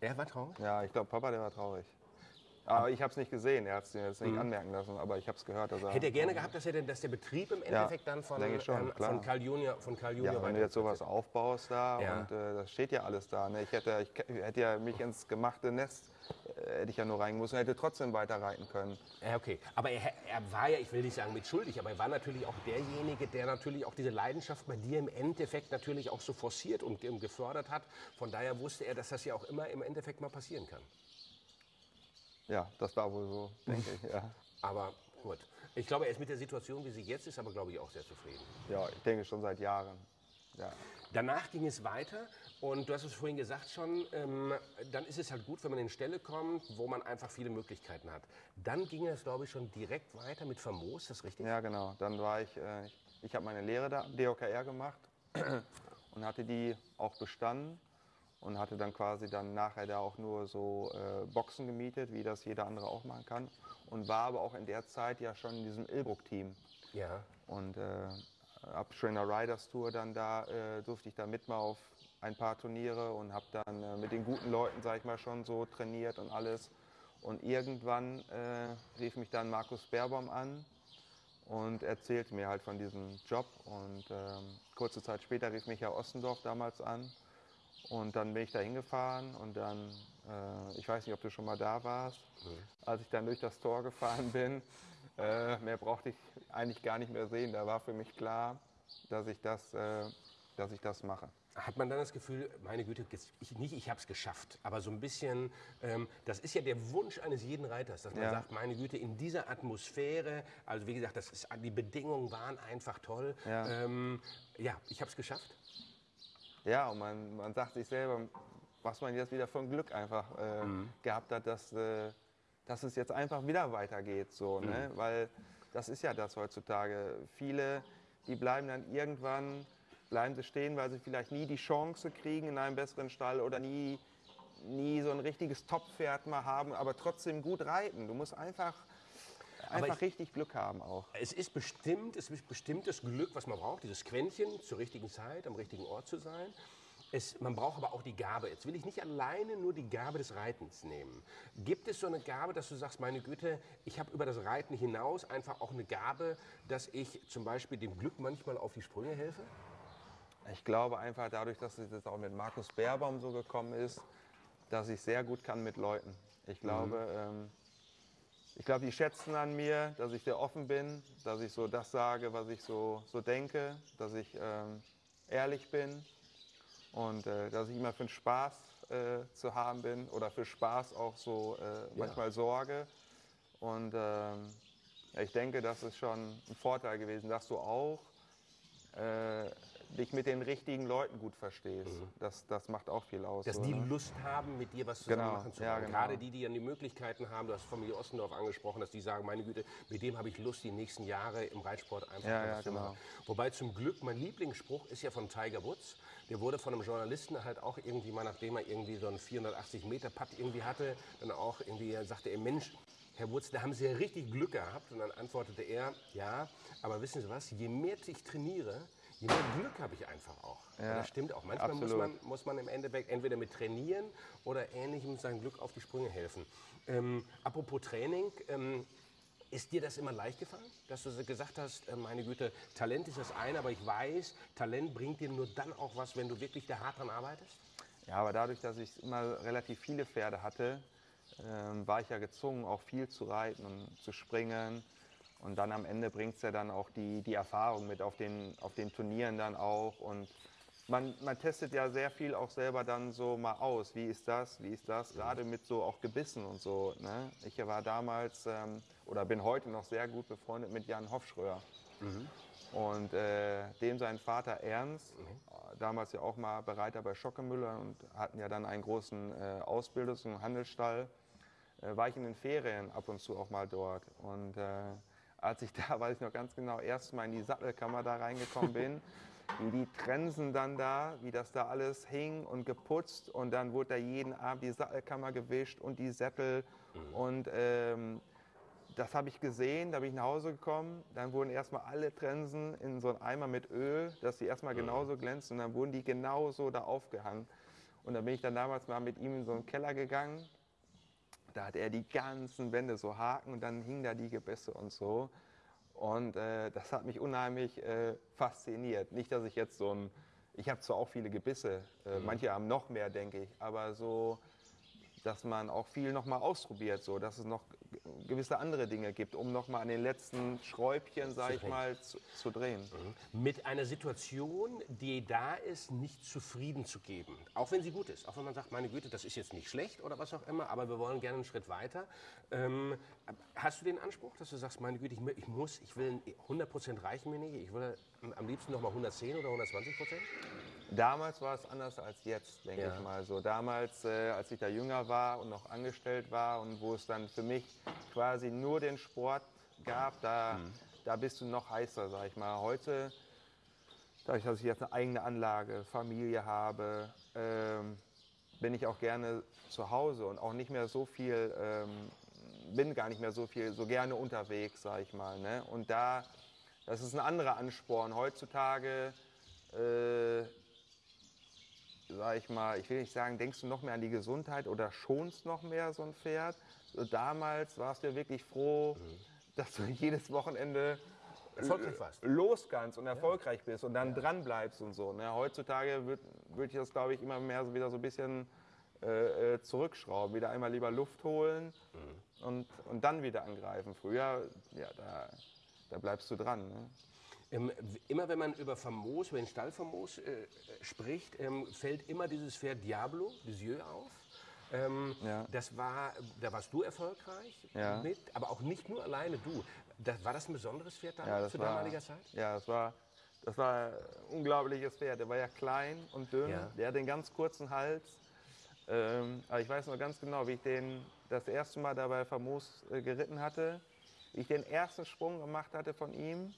er war traurig? Ja, ich glaube, Papa, der war traurig. Aber ich habe es nicht gesehen, er hat es jetzt nicht anmerken lassen, aber ich habe es gehört. Dass er, Mhm. Hätte er gerne gehabt, dass, er denn, dass der Betrieb im Endeffekt dann von, schon, klar. von Karl Junior, von Karl Junior Ja, wenn du jetzt sowas aufbaust da Ja. und äh, das steht ja alles da. Ne? Ich, hätte, ich hätte ja mich ins gemachte Nest, äh, hätte ich ja nur reingemusst und hätte trotzdem weiter reiten können. Ja, okay. Aber er, er war ja, ich will nicht sagen mitschuldig, aber er war natürlich auch derjenige, der natürlich auch diese Leidenschaft bei dir im Endeffekt natürlich auch so forciert und gefördert hat. Von daher wusste er, dass das ja auch immer im Endeffekt mal passieren kann. Ja, das war wohl so, denke ich. Ja. Aber gut. Ich glaube, er ist mit der Situation, wie sie jetzt ist, aber glaube ich auch sehr zufrieden. ja, ich denke schon seit Jahren. Ja. Danach ging es weiter und du hast es vorhin gesagt schon, ähm, dann ist es halt gut, wenn man in eine Stelle kommt, wo man einfach viele Möglichkeiten hat. Dann ging es, glaube ich, schon direkt weiter mit Famos, ist das richtig? Ja, genau. Dann war ich, äh, ich, ich habe meine Lehre da am DOKR gemacht und hatte die auch bestanden und hatte dann quasi dann nachher da auch nur so äh, Boxen gemietet, wie das jeder andere auch machen kann. Und war aber auch in der Zeit ja schon in diesem Ilbruck-Team. Ja. Und äh, ab Trainer Riders Tour dann da äh, durfte ich da mit mal auf ein paar Turniere und habe dann äh, mit den guten Leuten, sag ich mal, schon so trainiert und alles. Und irgendwann äh, rief mich dann Markus Baerbaum an und erzählte mir halt von diesem Job. Und ähm, kurze Zeit später rief mich Herr Ostendorf damals an. Und dann bin ich da hingefahren und dann, äh, ich weiß nicht, ob du schon mal da warst, Mhm. als ich dann durch das Tor gefahren bin, äh, mehr brauchte ich eigentlich gar nicht mehr sehen. Da war für mich klar, dass ich das, äh, dass ich das mache. Hat man dann das Gefühl, meine Güte, ich, nicht ich habe es geschafft, aber so ein bisschen, ähm, das ist ja der Wunsch eines jeden Reiters, dass man Ja. sagt, meine Güte, in dieser Atmosphäre, also wie gesagt, das ist, die Bedingungen waren einfach toll. Ja. Ähm, ja, ich habe es geschafft. Ja, und man, man sagt sich selber, was man jetzt wieder von Glück einfach äh, gehabt hat, dass, äh, dass es jetzt einfach wieder weitergeht. So, ne? Weil das ist ja das heutzutage. Viele, die bleiben dann irgendwann, bleiben sie stehen, weil sie vielleicht nie die Chance kriegen in einem besseren Stall oder nie, nie so ein richtiges Top-Pferd mal haben, aber trotzdem gut reiten. Du musst einfach, einfach ich- richtig Glück haben auch. Es ist bestimmt, es ist bestimmt das Glück, was man braucht, dieses Quäntchen zur richtigen Zeit, am richtigen Ort zu sein. Es, man braucht aber auch die Gabe. Jetzt will ich nicht alleine nur die Gabe des Reitens nehmen. Gibt es so eine Gabe, dass du sagst, meine Güte, ich habe über das Reiten hinaus einfach auch eine Gabe, dass ich zum Beispiel dem Glück manchmal auf die Sprünge helfe? Ich glaube einfach dadurch, dass es jetzt auch mit Markus Baerbaum so gekommen ist, dass ich sehr gut kann mit Leuten. Ich glaube, ähm, ich glaube, die schätzen an mir, dass ich sehr offen bin, dass ich so das sage, was ich so, so denke, dass ich ähm, ehrlich bin und äh, dass ich immer für den Spaß äh, zu haben bin oder für Spaß auch so äh, manchmal sorge. Und ähm, ja, ich denke, das ist schon ein Vorteil gewesen, dass du auch äh, dich mit den richtigen Leuten gut verstehst. Das, das macht auch viel aus. Dass so, die ne? Lust haben, mit dir was zusammen Genau, machen zu ja, wollen. genau. Gerade die, die dann die Möglichkeiten haben, du hast Familie Ostendorf angesprochen, dass die sagen, meine Güte, mit dem habe ich Lust, die nächsten Jahre im Reitsport einfach Ja, ja, zu genau. machen. Wobei zum Glück, mein Lieblingsspruch ist ja von Tiger Woods. Der wurde von einem Journalisten halt auch irgendwie mal, nachdem er irgendwie so einen 480 Meter Putt irgendwie hatte, dann auch irgendwie sagte er, Mensch, Herr Woods, da haben Sie ja richtig Glück gehabt. Und dann antwortete er, ja, aber wissen Sie was, je mehr ich trainiere, je mehr Glück habe ich einfach auch. Ja, das stimmt auch. Manchmal muss man, muss man im Endeffekt entweder mit Trainieren oder Ähnlichem sein Glück auf die Sprünge helfen. Ähm, apropos Training, ähm, ist dir das immer leicht gefallen, dass du gesagt hast, äh, meine Güte, Talent ist das eine, aber ich weiß, Talent bringt dir nur dann auch was, wenn du wirklich da hart dran arbeitest? Ja, aber dadurch, dass ich immer relativ viele Pferde hatte, ähm, war ich ja gezwungen, auch viel zu reiten und zu springen. Und dann am Ende bringt es ja dann auch die, die Erfahrung mit auf den, auf den Turnieren dann auch. Und man, man testet ja sehr viel auch selber dann so mal aus. Wie ist das, wie ist das? Gerade mit so auch Gebissen und so. Ne? Ich war damals ähm, oder bin heute noch sehr gut befreundet mit Jan Hofschröer. Und äh, dem sein Vater Ernst, damals ja auch mal Bereiter bei Schockemüller und hatten ja dann einen großen äh, Ausbildungs- und Handelsstall, äh, war ich in den Ferien ab und zu auch mal dort. Und äh, als ich da, weiß ich noch ganz genau, erst mal in die Sattelkammer da reingekommen bin, wie die Trensen dann da, wie das da alles hing und geputzt und dann wurde da jeden Abend die Sattelkammer gewischt und die Sättel und ähm, das habe ich gesehen, da bin ich nach Hause gekommen. Dann wurden erstmal alle Trensen in so einen Eimer mit Öl, dass die erstmal genauso glänzen. Und dann wurden die genauso da aufgehangen. Und dann bin ich dann damals mal mit ihm in so einen Keller gegangen. Da hat er die ganzen Wände so Haken und dann hingen da die Gebässe und so. Und äh, das hat mich unheimlich äh, fasziniert. Nicht, dass ich jetzt so ein. Ich habe zwar auch viele Gebisse, äh, manche haben noch mehr, denke ich, aber so dass man auch viel noch mal ausprobiert, so dass es noch gewisse andere Dinge gibt, um noch mal an den letzten Schräubchen, sage ich mal, zu, zu drehen. Mit einer Situation, die da ist, nicht zufrieden zu geben. Auch wenn sie gut ist. Auch wenn man sagt, meine Güte, das ist jetzt nicht schlecht oder was auch immer, aber wir wollen gerne einen Schritt weiter. Ähm, hast du den Anspruch, dass du sagst, meine Güte, ich, ich muss, ich will 100% reichen mir nicht, ich will am liebsten noch mal 110 oder 120 Prozent? Damals war es anders als jetzt, denke Ja. ich mal. So damals, äh, als ich da jünger war und noch angestellt war und wo es dann für mich quasi nur den Sport gab, da, da bist du noch heißer, sag ich mal. Heute, dadurch, dass ich jetzt eine eigene Anlage, Familie habe, ähm, bin ich auch gerne zu Hause und auch nicht mehr so viel, ähm, bin gar nicht mehr so viel, so gerne unterwegs, sag ich mal. Ne? Und da, das ist ein anderer Ansporn. Heutzutage, äh, sag ich mal, ich will nicht sagen, denkst du noch mehr an die Gesundheit oder schonst noch mehr so ein Pferd? So damals warst du ja wirklich froh, dass du jedes Wochenende Erfolgreich warst. los kannst und erfolgreich bist und dann dran bleibst und so. Ne? Heutzutage würde würd ich das, glaube ich, immer mehr so wieder so ein bisschen äh, äh, zurückschrauben. Wieder einmal lieber Luft holen und, und dann wieder angreifen. Früher, ja, da, da bleibst du dran. Ne? Ähm, immer wenn man über Famos, über den Stall Famos äh, spricht, ähm, fällt immer dieses Pferd Diablo, Lisieux, auf. Ähm, Ja. Das war, da warst du erfolgreich Ja. mit, aber auch nicht nur alleine du. Das, war das ein besonderes Pferd damals, Ja, zu war, damaliger Zeit? Ja, das war, das war ein unglaubliches Pferd. Der war ja klein und dünn. Der hatte einen ganz kurzen Hals. Ähm, aber ich weiß noch ganz genau, wie ich den das erste Mal dabei famos äh, geritten hatte. Wie ich den ersten Sprung gemacht hatte von ihm.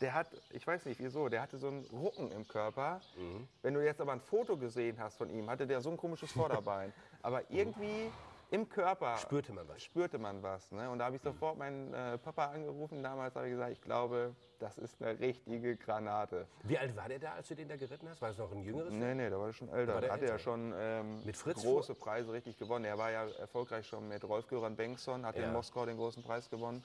Der hat, ich weiß nicht wieso, der hatte so einen Rucken im Körper. Mhm. Wenn du jetzt aber ein Foto gesehen hast von ihm, hatte der so ein komisches Vorderbein. aber irgendwie im Körper Spürte man was. spürte man was. Ne? Und da habe ich sofort meinen äh, Papa angerufen. Damals habe ich gesagt, ich glaube, das ist eine richtige Granate. Wie alt war der da, als du den da geritten hast? War es noch ein jüngeres? Nee, nee, da war er schon älter. war der hatte er älter. schon ähm, Mit Fritz große Preise richtig gewonnen. Er war ja erfolgreich schon mit Rolf-Göran Bengtsson, hat Ja. in Moskau den großen Preis gewonnen.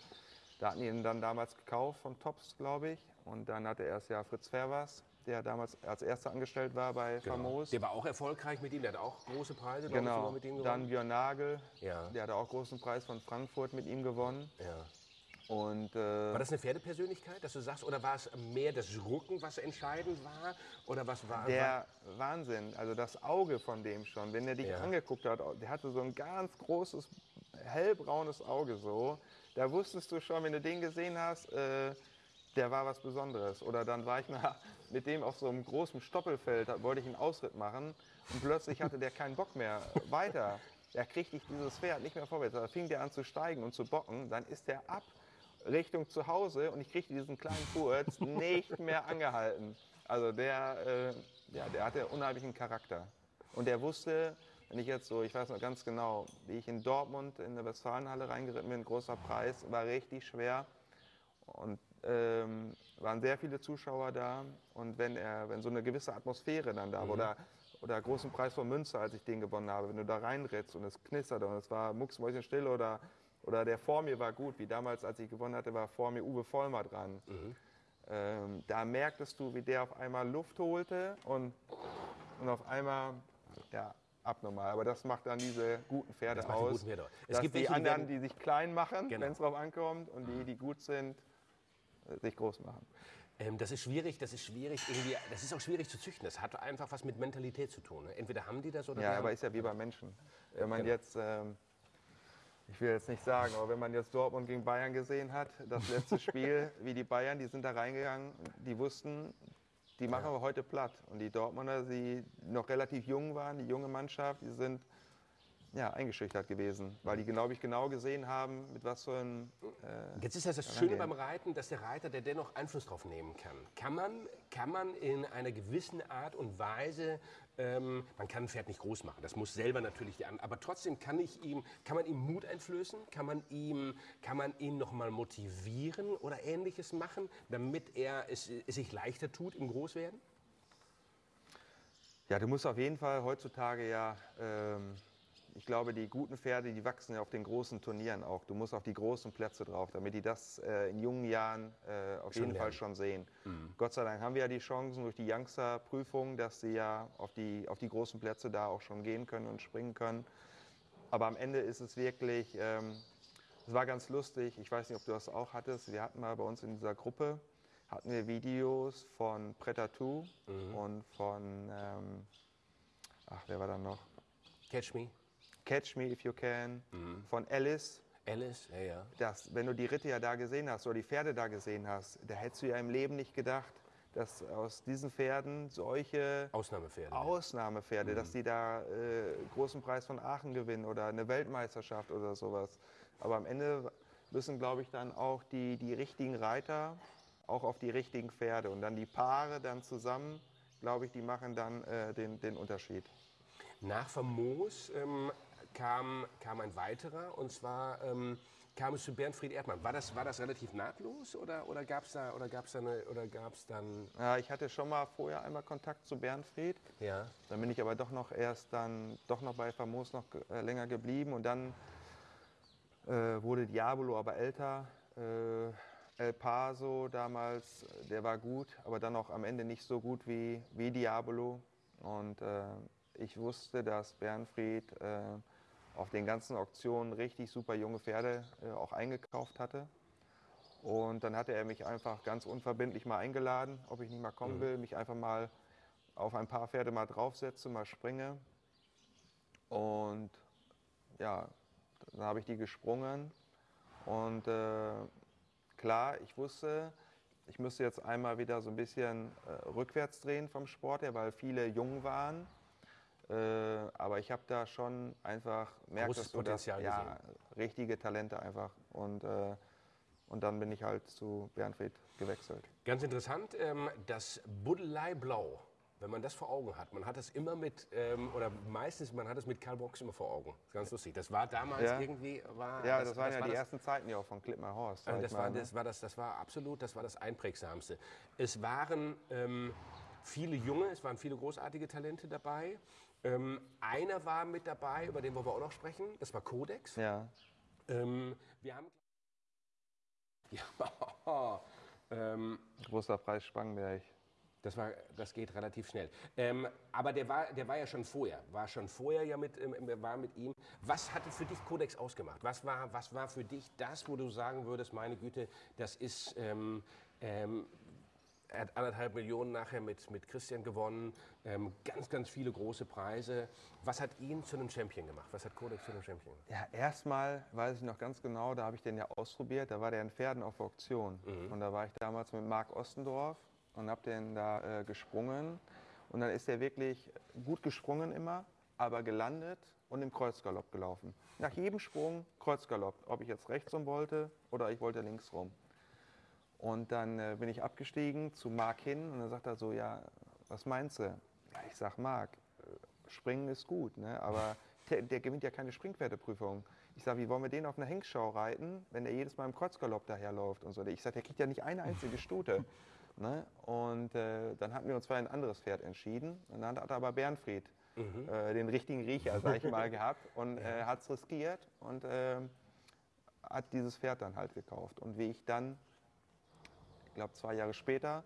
Da hatten ihn dann damals gekauft von Tops, glaube ich. Und dann hatte erst ja Fritz Fervers, der damals als erster angestellt war bei Famos. Der war auch erfolgreich mit ihm, der hat auch große Preise ich, Genau. mit ihm Dann gewonnen. Björn Nagel, Ja. der hatte auch großen Preis von Frankfurt mit ihm gewonnen. Ja. Und äh, War das eine Pferdepersönlichkeit, dass du sagst, oder war es mehr das Rücken, was entscheidend war? Oder was war Der Wahnsinn, also das Auge von dem schon, wenn er dich Ja. angeguckt hat, der hatte so ein ganz großes, hellbraunes Auge so. Da wusstest du schon, wenn du den gesehen hast, äh, der war was Besonderes. Oder dann war ich mal mit dem auf so einem großen Stoppelfeld, da wollte ich einen Ausritt machen und plötzlich hatte der keinen Bock mehr weiter. Da kriegte ich dieses Pferd nicht mehr vorwärts. Da fing der an zu steigen und zu bocken. Dann ist der ab Richtung zu Hause und ich kriegte diesen kleinen Furz nicht mehr angehalten. Also der, äh, ja, der hatte unheimlichen Charakter. Und der wusste, wenn ich jetzt so, ich weiß noch ganz genau, wie ich in Dortmund in der Westfalenhalle reingeritten bin, großer Preis, war richtig schwer. Und ähm, waren sehr viele Zuschauer da. Und wenn, er, wenn so eine gewisse Atmosphäre dann da war, oder, oder großen Preis von Münster, als ich den gewonnen habe, wenn du da reinritzt und es knisterte und es war mucksmäuschenstill oder, oder der vor mir war gut, wie damals, als ich gewonnen hatte, war vor mir Uwe Vollmer dran. Ähm, da merktest du, wie der auf einmal Luft holte und, und auf einmal, ja, abnormal. Aber das macht dann diese guten Pferde aus. guten Pferde. Es gibt die welche, anderen, die sich klein machen, Genau. wenn es drauf ankommt, und die, die gut sind, äh, sich groß machen. Ähm, das ist schwierig, das ist schwierig irgendwie, das ist auch schwierig zu züchten. Das hat einfach was mit Mentalität zu tun. Ne? Entweder haben die das oder Ja, aber ist ja wie bei Menschen. Wenn man genau. jetzt, ähm, ich will jetzt nicht sagen, aber wenn man jetzt Dortmund gegen Bayern gesehen hat, das letzte Spiel, wie die Bayern, die sind da reingegangen, die wussten, die machen wir heute platt. Und die Dortmunder, die noch relativ jung waren, die junge Mannschaft, die sind ja, eingeschüchtert gewesen, weil die, glaube ich, genau gesehen haben, mit was für ein äh, Jetzt ist das das Schöne beim Reiten, dass der Reiter, der dennoch Einfluss drauf nehmen kann. Kann man, kann man in einer gewissen Art und Weise, ähm, man kann ein Pferd nicht groß machen, das muss selber natürlich die an, aber trotzdem kann ich ihm, kann man ihm Mut einflößen, kann man ihm, kann man ihn noch mal motivieren oder Ähnliches machen, damit er es, es sich leichter tut im Großwerden? Ja, du musst auf jeden Fall heutzutage ja, ähm, ich glaube, die guten Pferde, die wachsen ja auf den großen Turnieren auch. Du musst auf die großen Plätze drauf, damit die das äh, in jungen Jahren äh, auf Schon jeden Fall lernen. schon sehen. Gott sei Dank haben wir ja die Chancen durch die Youngster-Prüfung, dass sie ja auf die, auf die großen Plätze da auch schon gehen können und springen können. Aber am Ende ist es wirklich, ähm, es war ganz lustig, ich weiß nicht, ob du das auch hattest, wir hatten mal bei uns in dieser Gruppe, hatten wir Videos von Pretatou und von, ähm, ach, wer war da noch? Catch me, Catch Me If You Can, von Alice. Alice, ja, ja. Das, wenn du die Ritte ja da gesehen hast oder die Pferde da gesehen hast, da hättest du ja im Leben nicht gedacht, dass aus diesen Pferden solche Ausnahmepferde. Ausnahmepferde, dass die da äh, großen Preis von Aachen gewinnen oder eine Weltmeisterschaft oder sowas. Aber am Ende müssen, glaube ich, dann auch die, die richtigen Reiter auch auf die richtigen Pferde. Und dann die Paare dann zusammen, glaube ich, die machen dann äh, den, den Unterschied. Nach Famos ähm, kam, kam ein weiterer und zwar ähm, kam es zu Bernfried Erdmann. War das, war das relativ nahtlos oder, oder gab es da, oder gab's da eine, oder gab's dann... Ja, ich hatte schon mal vorher einmal Kontakt zu Bernfried. Ja. Dann bin ich aber doch noch erst dann doch noch bei Famos noch äh, länger geblieben und dann äh, wurde Diabolo aber älter. Äh, El Paso damals, der war gut, aber dann auch am Ende nicht so gut wie, wie Diabolo. Und äh, ich wusste, dass Bernfried äh, auf den ganzen Auktionen richtig super junge Pferde äh, auch eingekauft hatte. Und dann hatte er mich einfach ganz unverbindlich mal eingeladen, ob ich nicht mal kommen will, mich einfach mal auf ein paar Pferde mal draufsetze, mal springe. Und ja, dann habe ich die gesprungen. Und äh, klar, ich wusste, ich müsste jetzt einmal wieder so ein bisschen äh, rückwärts drehen vom Sport her, weil viele jung waren. Äh, aber ich habe da schon einfach merkt, dass du das, Potenzial ja, richtige Talente einfach. Und, äh, und dann bin ich halt zu Bernfried gewechselt. Ganz interessant, ähm, das Buddelei Blau, wenn man das vor Augen hat, man hat das immer mit, ähm, oder meistens, man hat es mit Karl Brox immer vor Augen. Das ganz lustig. Das war damals Ja. irgendwie, war, Ja, das, waren ja war die das, ersten Zeiten ja auch von Klippmer Horst. ich das, war, ne? das, war das, das war absolut, das war das Einprägsamste. Es waren ähm, viele junge, es waren viele großartige Talente dabei. Ähm, einer war mit dabei, über den wollen wir auch noch sprechen, das war Codex. Ja. Ähm, wir haben. Ja, ähm, Großer Preis Spangenberg. das, war, das geht relativ schnell. Ähm, aber der war, der war ja schon vorher, war schon vorher ja mit, ähm, war mit ihm. Was hatte für dich Codex ausgemacht? Was war, was war für dich das, wo du sagen würdest, meine Güte, das ist, ähm, ähm, er hat anderthalb Millionen nachher mit, mit Christian gewonnen, ähm, ganz, ganz viele große Preise. Was hat ihn zu einem Champion gemacht? Was hat Codex zu einem Champion gemacht? Ja, erstmal weiß ich noch ganz genau, da habe ich den ja ausprobiert. Da war der in Pferden auf Auktion. Und da war ich damals mit Marc Ostendorf und habe den da äh, gesprungen. Und dann ist der wirklich gut gesprungen immer, aber gelandet und im Kreuzgalopp gelaufen. Nach jedem Sprung Kreuzgalopp, ob ich jetzt rechts rum wollte oder ich wollte links rum. Und dann äh, bin ich abgestiegen zu Marc hin und dann sagt er so, ja, was meinst du? Ja, ich sag, Marc, äh, Springen ist gut, ne? aber der, der gewinnt ja keine Springpferdeprüfung. Ich sage, wie wollen wir den auf eine Hengstschau reiten, wenn der jedes Mal im Kreuzgalopp daherläuft und so. Ich sage, der kriegt ja nicht eine einzige Stute. ne? Und äh, dann hatten wir uns für ein anderes Pferd entschieden. Und dann hat aber Bernfried äh, den richtigen Riecher, sag ich mal, gehabt und äh, hat es riskiert und äh, hat dieses Pferd dann halt gekauft. Und wie ich dann glaube zwei Jahre später,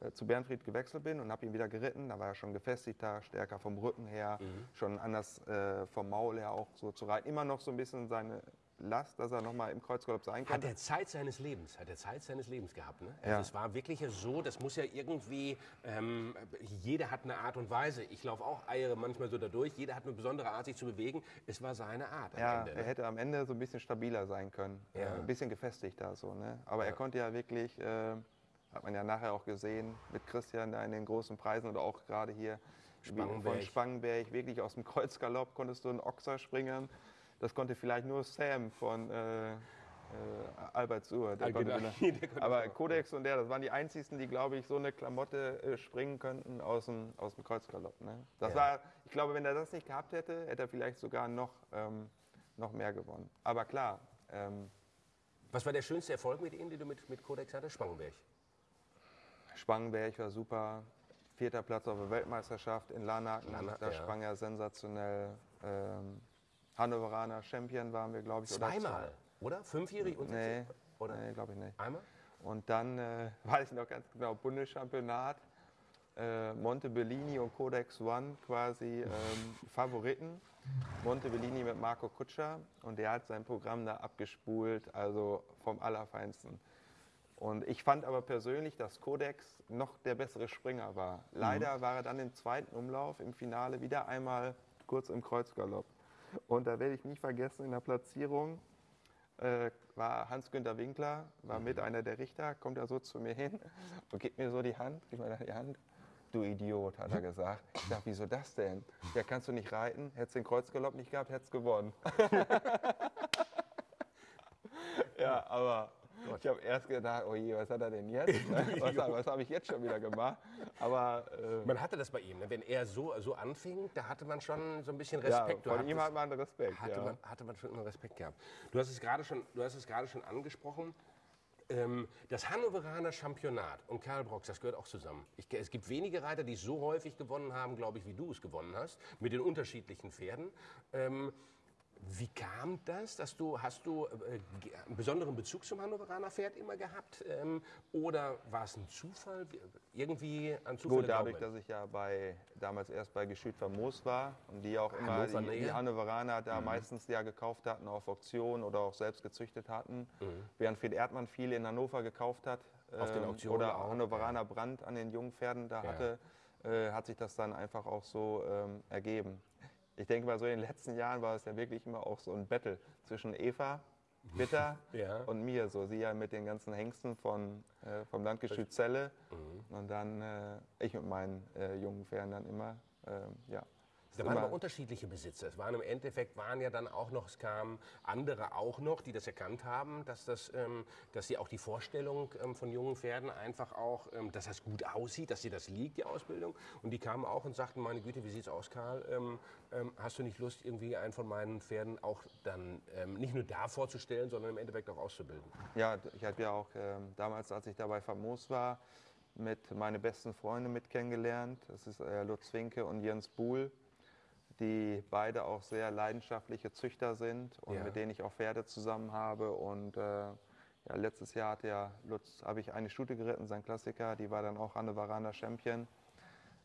äh, zu Bernfried gewechselt bin und habe ihn wieder geritten. Da war er schon gefestigter, stärker vom Rücken her, schon anders äh, vom Maul her auch so zu reiten. Immer noch so ein bisschen seine Last, dass er nochmal im Kreuzgalopp sein Hat konnte. er Zeit seines Lebens, hat er Zeit seines Lebens gehabt. Ne? Also Ja. Es war wirklich so, das muss ja irgendwie, ähm, jeder hat eine Art und Weise. Ich laufe auch Eiere manchmal so dadurch, jeder hat eine besondere Art, sich zu bewegen. Es war seine Art am Ja, Ende. er Ne? hätte am Ende so ein bisschen stabiler sein können, Ja. ein bisschen gefestigter so. Ne? Aber er konnte ja wirklich, äh, hat man ja nachher auch gesehen, mit Christian da in den großen Preisen oder auch gerade hier Spangenberg. von Spangenberg, wirklich aus dem Kreuzgalopp konntest du einen Ochser springen. Das konnte vielleicht nur Sam von äh, äh, Albert Suhr. Der Ah, konnte genau. Der konnte aber. Codex und der, das waren die einzigsten, die, glaube ich, so eine Klamotte äh, springen könnten aus dem, aus dem Kreuzgalopp. Ne? Das Ja. war, ich glaube, wenn er das nicht gehabt hätte, hätte er vielleicht sogar noch, ähm, noch mehr gewonnen. Aber klar, ähm, Was war der schönste Erfolg mit ihm, den du mit, mit Codex hattest? Spangenberg. Spangenberg war super. Vierter Platz auf der Weltmeisterschaft in Larnaken. Larnaken, da ja. sprang er sensationell. Ähm, Hannoveraner Champion waren wir, glaube ich. oder Zweimal, oder? Fünfjährig und Nee, Oder? Nee, glaube ich nicht. Einmal? Und dann äh, weiß ich noch ganz genau, Bundeschampionat, äh, Monte Bellini und Codex One quasi ähm, Favoriten. Monte Bellini mit Marco Kutscher und der hat sein Programm da abgespult, also vom Allerfeinsten. Und ich fand aber persönlich, dass Codex noch der bessere Springer war. Leider war er dann im zweiten Umlauf im Finale wieder einmal kurz im Kreuzgalopp. Und da werde ich nie vergessen, in der Platzierung äh, war Hans-Günter Winkler, war mit einer der Richter, kommt er so zu mir hin und gibt mir so die Hand, gibt mir die Hand. Du Idiot, hat er gesagt. Ich sag, wieso das denn? Ja, kannst du nicht reiten? Hättest den Kreuzgalopp nicht gehabt, hättest gewonnen. ja, aber Gott. Ich habe erst gedacht, oh je, was hat er denn jetzt? was was habe ich jetzt schon wieder gemacht? Aber äh, Man hatte das bei ihm, ne? wenn er so, so anfing, da hatte man schon so ein bisschen ja, Respekt. Du von ihm hat man Respekt. hatte, ja. man, hatte man schon immer Respekt gehabt. Du hast es gerade schon, du hast es gerade schon angesprochen. Ähm, das Hannoveraner Championat und Karl Brox, das gehört auch zusammen. Ich, es gibt wenige Reiter, die so häufig gewonnen haben, glaube ich, wie du es gewonnen hast, mit den unterschiedlichen Pferden. Ähm, wie kam das, dass du, hast du äh, einen besonderen Bezug zum Hannoveraner Pferd immer gehabt? Ähm, oder war es ein Zufall? Wie- Irgendwie ein Zufall? Gut, dadurch, dass ich ja bei, damals erst bei Geschüt Famos war und die auch immer die, die. Hannoveraner da meistens ja gekauft hatten auf Auktion oder auch selbst gezüchtet hatten. Während Fred Erdmann viel in Hannover gekauft hat Auf den ähm, Auktionen oder auch, Hannoveraner Brand an den jungen Pferden da Ja. hatte, äh, hat sich das dann einfach auch so ähm, ergeben. Ich denke mal, so in den letzten Jahren war es ja wirklich immer auch so ein Battle zwischen Eva, Bitter Ja. und mir. So sie ja mit den ganzen Hengsten von, äh, vom Landgestüt Celle und dann äh, ich mit meinen äh, jungen Pferden dann immer. ähm, ja. Da waren aber unterschiedliche Besitzer. Es waren im Endeffekt waren ja dann auch noch, es kamen andere auch noch, die das erkannt haben, dass das, ähm, dass sie auch die Vorstellung ähm, von jungen Pferden einfach auch, ähm, dass das gut aussieht, dass sie das liegt, die Ausbildung. Und die kamen auch und sagten, meine Güte, wie sieht's aus, Karl? Ähm, ähm, hast du nicht Lust, irgendwie einen von meinen Pferden auch dann ähm, nicht nur da vorzustellen, sondern im Endeffekt auch auszubilden? Ja, ich habe ja auch damals, als ich da bei Famos war, mit meine besten Freunde mit kennengelernt. Das ist äh, Lutz Winke und Jens Buhl, die beide auch sehr leidenschaftliche Züchter sind und Ja. mit denen ich auch Pferde zusammen habe. Und äh, ja, letztes Jahr hat ja Lutz, habe ich eine Stute geritten, sein Klassiker, die war dann auch Hannoveraner Champion.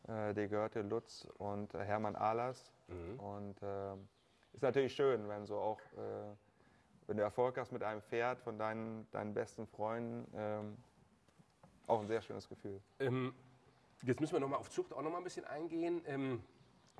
Äh, die gehörte Lutz und äh, Hermann Ahlers. Und ähm, ist natürlich schön, wenn so auch äh, wenn du Erfolg hast mit einem Pferd von deinen, deinen besten Freunden, ähm, auch ein sehr schönes Gefühl. Ähm, jetzt müssen wir noch mal auf Zucht auch noch mal ein bisschen eingehen. Ähm,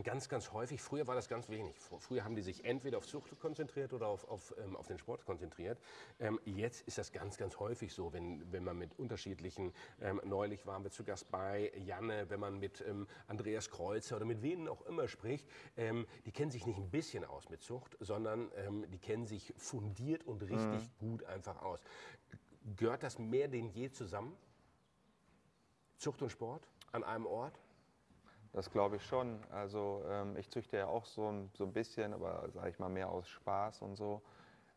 ganz, ganz häufig, früher war das ganz wenig. Fr- Früher haben die sich entweder auf Zucht konzentriert oder auf, auf, ähm, auf den Sport konzentriert. Ähm, jetzt ist das ganz, ganz häufig so, wenn, wenn man mit unterschiedlichen, ähm, neulich waren wir zu Gast bei Janne, wenn man mit ähm, Andreas Kreuzer oder mit wem auch immer spricht, ähm, die kennen sich nicht ein bisschen aus mit Zucht, sondern ähm, die kennen sich fundiert und richtig gut einfach aus. Gehört das mehr denn je zusammen? Zucht und Sport an einem Ort? Das glaube ich schon. Also ähm, ich züchte ja auch so ein, so ein bisschen, aber sage ich mal mehr aus Spaß und so.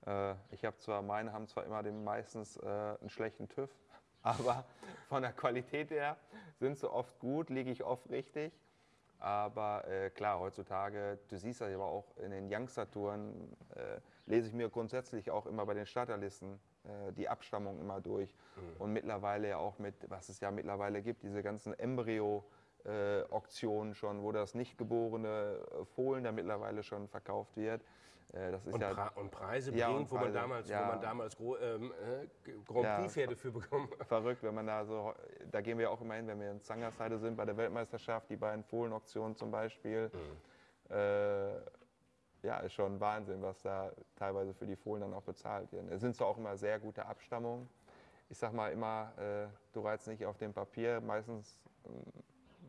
Äh, ich habe zwar, meine haben zwar immer den meistens äh, einen schlechten TÜV, aber von der Qualität her sind sie oft gut, liege ich oft richtig. Aber äh, klar, heutzutage, du siehst das aber auch in den Youngster-Touren, äh, lese ich mir grundsätzlich auch immer bei den Starterlisten äh, die Abstammung immer durch. Und mittlerweile ja auch mit, was es ja mittlerweile gibt, diese ganzen Embryo- äh, Auktionen schon, wo das nicht geborene äh, Fohlen da mittlerweile schon verkauft wird. Äh, das ist Und, ja Pre und Preise Ja, bringt, wo man damals, ja. wo man damals Gro ähm, äh, Grand Ja, Prix-Pferde für bekommen hat. verrückt, wenn man da so, da gehen wir auch immer hin, wenn wir in Zangersheide sind, bei der Weltmeisterschaft, die beiden Fohlenauktionen zum Beispiel. Äh, ja, ist schon Wahnsinn, was da teilweise für die Fohlen dann auch bezahlt wird. Es sind zwar auch immer sehr gute Abstammungen. Ich sag mal immer, äh, du reizt nicht auf dem Papier, meistens ähm,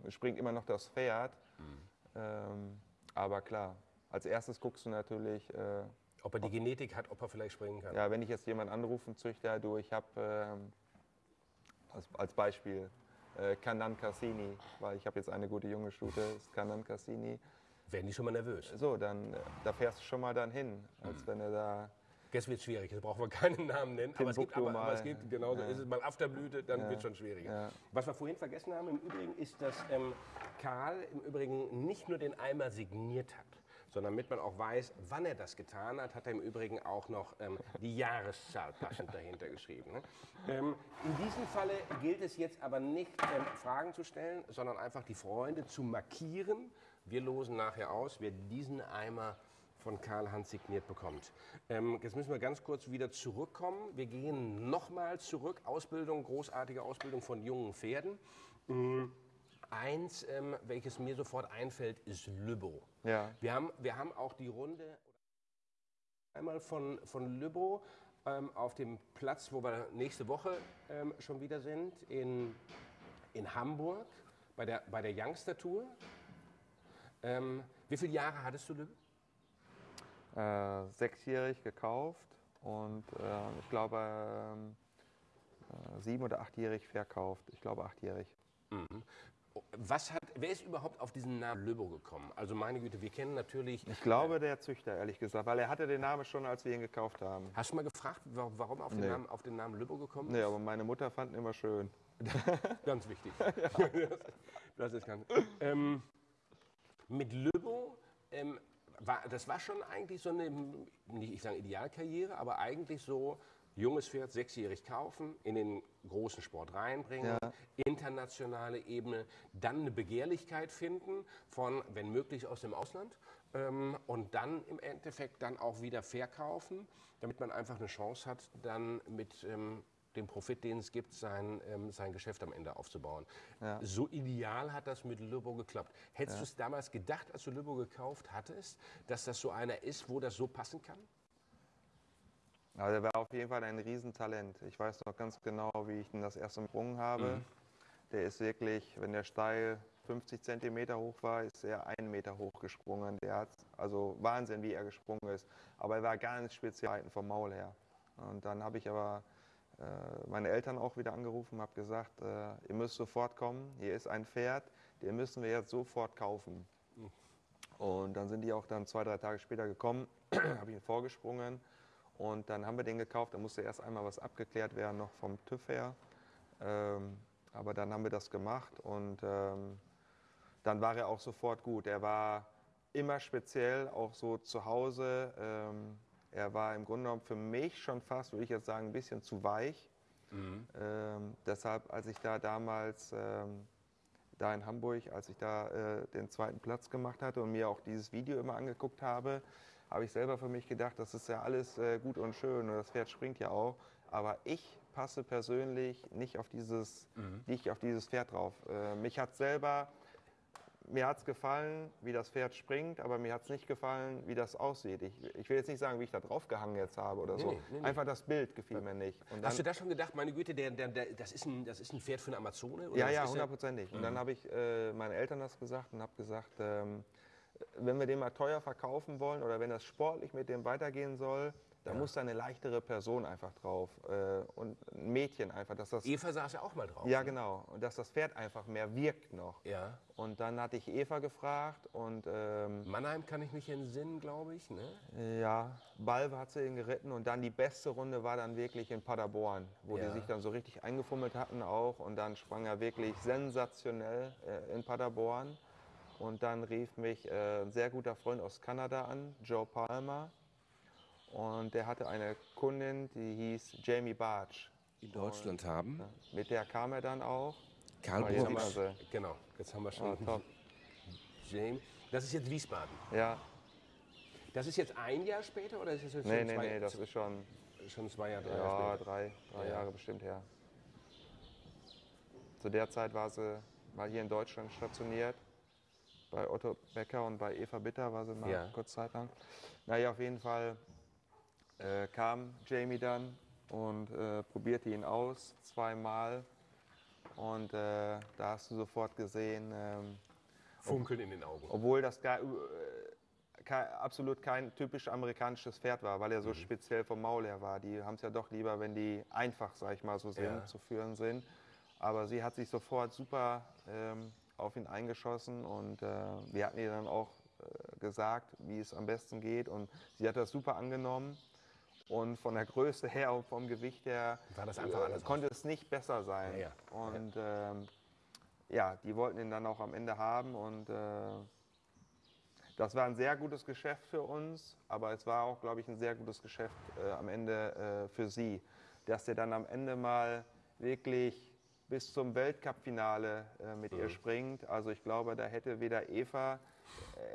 springt immer noch das Pferd. Ähm, aber klar, als erstes guckst du natürlich, äh, Ob er die Genetik hat, ob er vielleicht springen kann. ja, wenn ich jetzt jemanden anrufe, einen Züchter, du, ich habe ähm, als, als Beispiel äh, Canan Cassini, weil ich habe jetzt eine gute junge Stute, ist Canan Cassini. Werden die schon mal nervös. So, dann äh, da fährst du schon mal dann hin, als Mhm. wenn er da Jetzt wird schwierig, jetzt brauchen wir keinen Namen nennen. Aber es gibt, Timbuktu aber, aber es mal. gibt genauso, ist es mal Afterblüte, dann wird es schon schwieriger. Ja. Was wir vorhin vergessen haben im Übrigen ist, dass ähm, Karl im Übrigen nicht nur den Eimer signiert hat, sondern damit man auch weiß, wann er das getan hat, hat er im Übrigen auch noch ähm, die Jahreszahl passend dahinter geschrieben. Ne? Ähm, in diesem Falle gilt es jetzt aber nicht, ähm, Fragen zu stellen, sondern einfach die Freunde zu markieren. Wir losen nachher aus, wer diesen Eimer von Karl Hans signiert bekommt. Ähm, jetzt müssen wir ganz kurz wieder zurückkommen. Wir gehen nochmal zurück. Ausbildung, großartige Ausbildung von jungen Pferden. Mm, Eins, ähm, welches mir sofort einfällt, ist Lübbow. Ja. Wir haben, wir haben auch die Runde einmal von, von Lübbow ähm, auf dem Platz, wo wir nächste Woche ähm, schon wieder sind, in, in Hamburg bei der, bei der Youngster Tour. Ähm, wie viele Jahre hattest du Lübbow? Äh, sechsjährig gekauft und äh, ich glaube, ähm, äh, sieben- oder achtjährig verkauft. Ich glaube achtjährig. Was hat, wer ist überhaupt auf diesen Namen Löbo gekommen? Also meine Güte, wir kennen natürlich. Ich glaube der Züchter, ehrlich gesagt, weil er hatte den Namen schon, als wir ihn gekauft haben. Hast du mal gefragt, wa- warum auf den, Nee. Namen, auf den Namen Löbo gekommen Nee, aber meine Mutter fand ihn immer schön. Ganz wichtig. das ist ganz. Ähm, mit Löbo, ähm, war, das war schon eigentlich so eine, nicht ich sage Idealkarriere, aber eigentlich so junges Pferd sechsjährig kaufen, in den großen Sport reinbringen, internationale Ebene, dann eine Begehrlichkeit finden von, wenn möglich, aus dem Ausland ähm, und dann im Endeffekt dann auch wieder verkaufen, damit man einfach eine Chance hat, dann mit ähm, dem Profit, den es gibt, sein, ähm, sein Geschäft am Ende aufzubauen. So ideal hat das mit Löbo geklappt. Hättest du es damals gedacht, als du Löbo gekauft hattest, dass das so einer ist, wo das so passen kann? Also er war auf jeden Fall ein Riesentalent. Ich weiß noch ganz genau, wie ich ihn das erste Mal gesprungen habe. Der ist wirklich, wenn der steil 50 Zentimeter hoch war, ist er einen Meter hoch gesprungen. Der hat also Wahnsinn, wie er gesprungen ist. Aber er war ganz speziell vom Maul her. Und dann habe ich aber meine Eltern auch wieder angerufen, habe gesagt, äh, ihr müsst sofort kommen. Hier ist ein Pferd, den müssen wir jetzt sofort kaufen. Und dann sind die auch dann zwei, drei Tage später gekommen, habe ich ihn vorgesprungen und dann haben wir den gekauft. Da musste erst einmal was abgeklärt werden, noch vom TÜV her. Ähm, aber dann haben wir das gemacht und ähm, dann war er auch sofort gut. Er war immer speziell, auch so zu Hause. Ähm, er war im Grunde genommen für mich schon fast, würde ich jetzt sagen, ein bisschen zu weich. Ähm, deshalb, als ich da damals ähm, da in Hamburg, als ich da äh, den zweiten Platz gemacht hatte und mir auch dieses Video immer angeguckt habe, habe ich selber für mich gedacht, das ist ja alles äh, gut und schön und das Pferd springt ja auch. Aber ich passe persönlich nicht auf dieses, nicht auf dieses Pferd drauf. Äh, mich hat selber, mir hat es gefallen, wie das Pferd springt, aber mir hat es nicht gefallen, wie das aussieht. Ich, ich will jetzt nicht sagen, wie ich da drauf gehangen jetzt habe oder so. nee, nee. Einfach das Bild gefiel mir nicht. Und Hast du da schon gedacht, meine Güte, der, der, der, das, ist ein, das ist ein Pferd für eine Amazone? Ja, ja, hundertprozentig. Und Mhm. dann habe ich äh, meinen Eltern das gesagt und habe gesagt, ähm, wenn wir den mal teuer verkaufen wollen oder wenn das sportlich mit dem weitergehen soll, dann muss da eine leichtere Person einfach drauf äh, und ein Mädchen einfach, dass das Eva saß ja auch mal drauf. ja genau und dass das Pferd einfach mehr wirkt noch. Ja. Und dann hatte ich Eva gefragt und ähm, Mannheim kann ich mich entsinnen, glaube ich. Ne? ja, Balve hat sie ihn geritten und dann die beste Runde war dann wirklich in Paderborn, wo Ja. die sich dann so richtig eingefummelt hatten auch und dann sprang er wirklich sensationell äh, in Paderborn und dann rief mich äh, ein sehr guter Freund aus Kanada an, Joe Palmer und der hatte eine Kundin, die hieß Jamie Bartsch. In Deutschland haben. Mit der kam er dann auch. Karl Oh, jetzt wir sie. Genau, jetzt haben wir Ah, schon top. James. Das ist jetzt Wiesbaden. Ja, Das ist jetzt ein Jahr später oder ist das jetzt nee, schon, nee, zwei, nee, das ist schon schon zwei Jahre, drei ja, Jahre später? drei, drei Ja. Jahre bestimmt her. Zu der Zeit war sie mal hier in Deutschland stationiert. Bei Otto Becker und bei Eva Bitter war sie mal Ja. kurz Zeit lang. Naja, auf jeden Fall äh, kam Jamie dann und äh, probierte ihn aus zweimal. Und äh, da hast du sofort gesehen, ähm, Funkeln in den Augen. obwohl das gar, äh, kei- absolut kein typisch amerikanisches Pferd war, weil er Mhm. so speziell vom Maul her war. Die haben es ja doch lieber, wenn die einfach, sag ich mal, so sind, Ja. zu führen sind. Aber sie hat sich sofort super ähm, auf ihn eingeschossen und äh, wir hatten ihr dann auch äh, gesagt, wie es am besten geht und sie hat das super angenommen. Und von der Größe her und vom Gewicht her War das einfach äh, alles konnte es nicht besser sein. Ja, ja. Und ähm, ja, die wollten ihn dann auch am Ende haben und äh, das war ein sehr gutes Geschäft für uns, aber es war auch, glaube ich, ein sehr gutes Geschäft äh, am Ende äh, für sie, dass der dann am Ende mal wirklich bis zum Weltcup-Finale äh, mit ihr springt. Also ich glaube, da hätte weder Eva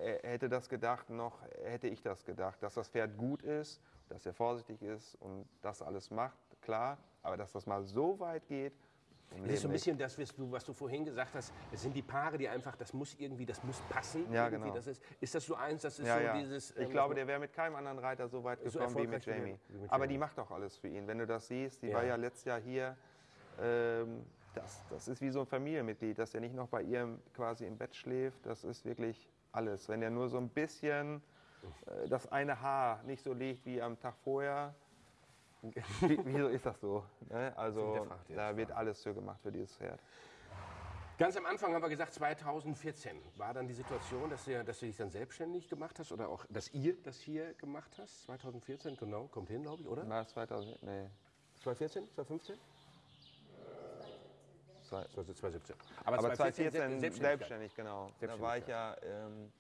äh, hätte das gedacht, noch hätte ich das gedacht, dass das Pferd gut ist, dass er vorsichtig ist und das alles macht, klar, aber dass das mal so weit geht, Das ist so ein bisschen das, was du, vorhin gesagt hast. Es sind die Paare, die einfach, das muss irgendwie, das muss passen. Ja, genau. Das ist, ist das so eins, das ist Ja, so ja. dieses. ich ähm, glaube, der wäre mit keinem anderen Reiter so weit So gekommen wie mit Jamie. wie mit Aber Jamie. die macht doch alles für ihn. Wenn du das siehst, die Ja. war ja letztes Jahr hier. Ähm, das, das ist wie so ein Familienmitglied, dass er nicht noch bei ihr quasi im Bett schläft. Das ist wirklich alles. Wenn er nur so ein bisschen das eine Haar nicht so liegt wie am Tag vorher, wie, wieso ist das so? Ne? Also da wird alles für gemacht für dieses Pferd. Ganz am Anfang haben wir gesagt, 2014 war dann die Situation, dass, ihr, dass du dich dann selbstständig gemacht hast oder auch, dass ihr das hier gemacht hast. 2014, genau, kommt hin, glaube ich, oder? Na, 2000, nee, 2014, 2015? zwei- 2017. aber 2014 Selbstständigkeit. selbstständig, genau. Da war ich ja ähm,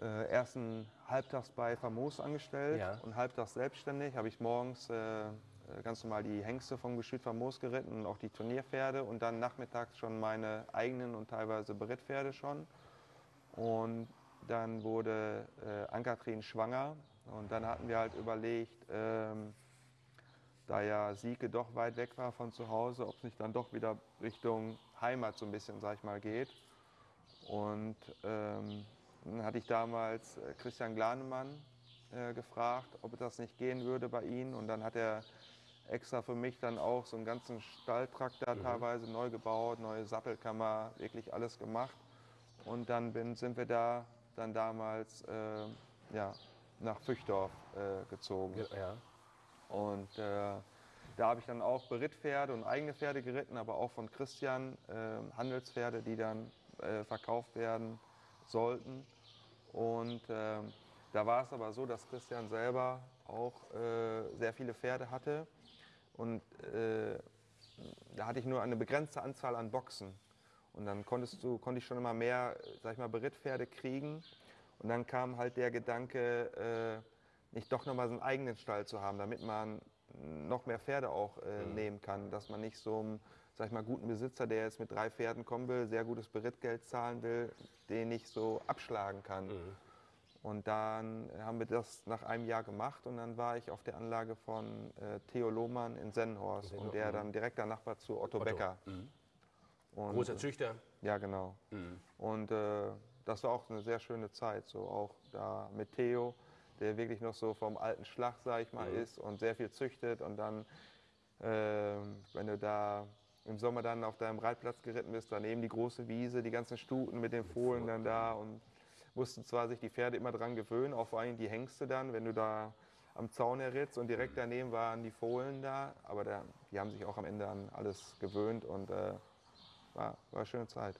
äh, erst ein halbtags bei Famos angestellt Ja. und halbtags selbstständig. Habe ich morgens äh, äh, ganz normal die Hengste vom Gestüt Famos geritten und auch die Turnierpferde und dann nachmittags schon meine eigenen und teilweise Berittpferde schon. Und dann wurde äh, Ann-Kathrin schwanger und dann hatten wir halt überlegt, ähm, da ja Sieke doch weit weg war von zu Hause, ob es nicht dann doch wieder Richtung Heimat so ein bisschen, sag ich mal, geht. Und ähm, dann hatte ich damals äh, Christian Glanemann äh, gefragt, ob das nicht gehen würde bei ihm. Und dann hat er extra für mich dann auch so einen ganzen Stalltrakt da teilweise neu gebaut, neue Sattelkammer, wirklich alles gemacht. Und dann bin, sind wir da dann damals äh, ja, nach Füchdorf äh, gezogen. Ja. Und äh, da habe ich dann auch Berittpferde und eigene Pferde geritten, aber auch von Christian äh, Handelspferde, die dann verkauft werden sollten. Und ähm, da war es aber so, dass Christian selber auch äh, sehr viele Pferde hatte. Und äh, da hatte ich nur eine begrenzte Anzahl an Boxen. Und dann konntest du, konnte ich schon immer mehr, äh, sag ich mal, Berittpferde kriegen. Und dann kam halt der Gedanke, äh, nicht doch nochmal so einen eigenen Stall zu haben, damit man noch mehr Pferde auch äh, nehmen kann. Dass man nicht so einem, sag ich mal, guten Besitzer, der jetzt mit drei Pferden kommen will, sehr gutes Berittgeld zahlen will, den nicht so abschlagen kann. Und dann haben wir das nach einem Jahr gemacht und dann war ich auf der Anlage von äh, Theo Lohmann in Sennhorst und der dann direkter Nachbar zu Otto, Becker. Und, Großer Züchter. ja, genau. Und äh, das war auch eine sehr schöne Zeit, so auch da mit Theo, der wirklich noch so vom alten Schlag, sag ich mal, ist und sehr viel züchtet. Und dann, ähm, wenn du da im Sommer dann auf deinem Reitplatz geritten bist, daneben die große Wiese, die ganzen Stuten mit den Fohlen dann da und mussten zwar sich die Pferde immer dran gewöhnen, auch vor allem die Hengste dann, wenn du da am Zaun herritzt und direkt daneben waren die Fohlen da, aber da, die haben sich auch am Ende an alles gewöhnt und äh, war, war eine schöne Zeit.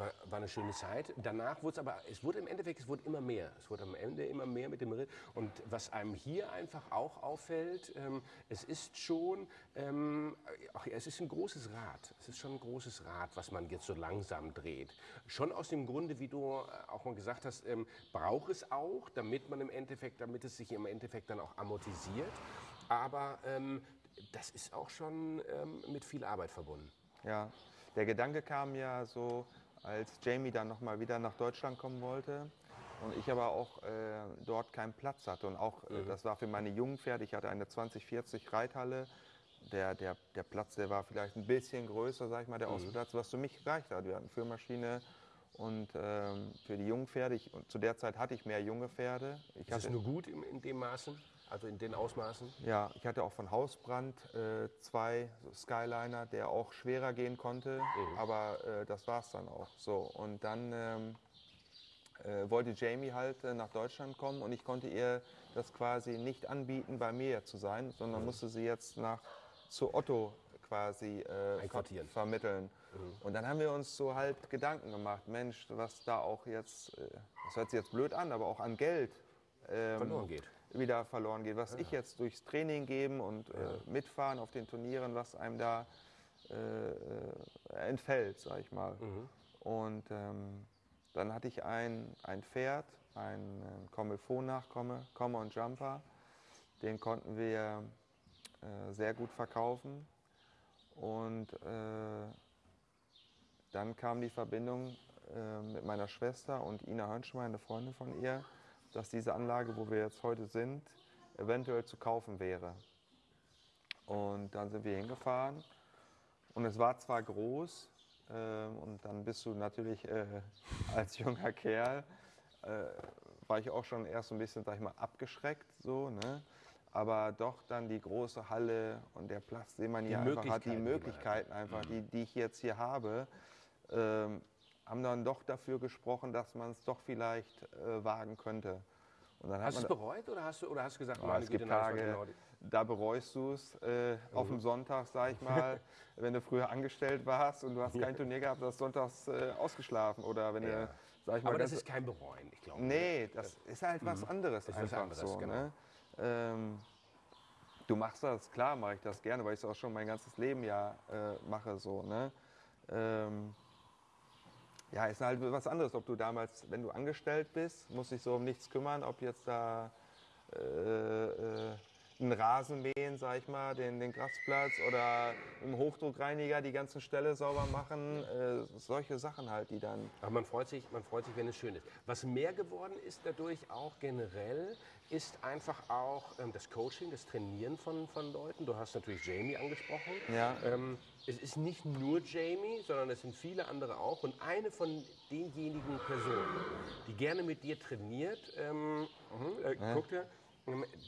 War, war eine schöne Zeit. Danach wurde es aber, es wurde im Endeffekt, es wurde immer mehr. Es wurde am Ende immer mehr mit dem Ritt. Und was einem hier einfach auch auffällt, ähm, es ist schon, ähm, ach, ja, es ist ein großes Rad. Es ist schon ein großes Rad, was man jetzt so langsam dreht. Schon aus dem Grunde, wie du äh, auch mal gesagt hast, ähm, braucht es auch, damit man im Endeffekt, damit es sich im Endeffekt dann auch amortisiert. Aber ähm, das ist auch schon ähm, mit viel Arbeit verbunden. Ja, der Gedanke kam ja so, als Jamie dann nochmal wieder nach Deutschland kommen wollte und ich aber auch äh, dort keinen Platz hatte. Und auch, äh, das war für meine jungen Pferde, ich hatte eine 2040 Reithalle. Der, der, der Platz, der war vielleicht ein bisschen größer, sag ich mal, der Außenplatz, was für mich gereicht hat. Wir hatten Führmaschine und ähm, für die jungen Pferde, ich, und zu der Zeit hatte ich mehr junge Pferde. Ich Ist es hatte, nur gut in, in dem Maßen, also in den Ausmaßen? ja, ich hatte auch von Hausbrand äh, zwei Skyliner, der auch schwerer gehen konnte, aber äh, das war es dann auch so. Und dann ähm, äh, wollte Jamie halt äh, nach Deutschland kommen und ich konnte ihr das quasi nicht anbieten, bei mir zu sein, sondern musste sie jetzt nach zu Otto quasi äh, ver vermitteln. Und dann haben wir uns so halt Gedanken gemacht, Mensch, was da auch jetzt, äh, das hört sich jetzt blöd an, aber auch an Geld ähm, Verloren geht. Wieder verloren geht. Was ich jetzt durchs Training geben und äh, mitfahren auf den Turnieren, was einem da äh, äh, entfällt, sag ich mal. Und ähm, dann hatte ich ein, ein Pferd, ein äh, Commelfon-Nachkomme, Komme und Jumper. Den konnten wir äh, sehr gut verkaufen. Und äh, dann kam die Verbindung äh, mit meiner Schwester und Ina Hönschmeier, eine Freundin von ihr, dass diese Anlage, wo wir jetzt heute sind, eventuell zu kaufen wäre. Und dann sind wir hingefahren und es war zwar groß ähm, und dann bist du natürlich äh, als junger Kerl, äh, war ich auch schon erst so ein bisschen, sag ich mal, abgeschreckt so, ne? Aber doch dann die große Halle und der Platz, den man hier einfach hat, die Möglichkeiten, die einfach, die, die ich jetzt hier habe, ähm, haben dann doch dafür gesprochen, dass man es doch vielleicht äh, wagen könnte. hast du es bereut oder hast du, oder hast du gesagt, oh, es gibt Tage, genau da bereust du es äh, mhm. auf dem Sonntag, sag ich mal, wenn du früher angestellt warst und du hast kein Turnier gehabt, du hast sonntags äh, ausgeschlafen oder wenn ja. du, sag ich mal, Aber das ist kein Bereuen, ich glaube. Nee, das ist halt was mhm. anderes ist einfach anderes, so. Genau. Ne? Ähm, du machst das, klar mache ich das gerne, weil ich es auch schon mein ganzes Leben ja äh, mache so. Ne? Ähm, ja, ist halt was anderes, ob du damals, wenn du angestellt bist, musst dich so um nichts kümmern, ob jetzt da äh, äh, einen Rasen mähen, sag ich mal, den, den Grasplatz oder im Hochdruckreiniger die ganzen Ställe sauber machen. Äh, solche Sachen halt, die dann. Aber man freut, sich, man freut sich, wenn es schön ist. Was mehr geworden ist dadurch auch generell, ist einfach auch ähm, das Coaching, das Trainieren von, von Leuten. Du hast natürlich Jamie angesprochen. Ja. Ähm, es ist nicht nur Jamie, sondern es sind viele andere auch. Und eine von denjenigen Personen, die gerne mit dir trainiert, ähm, äh, ja. guck dir,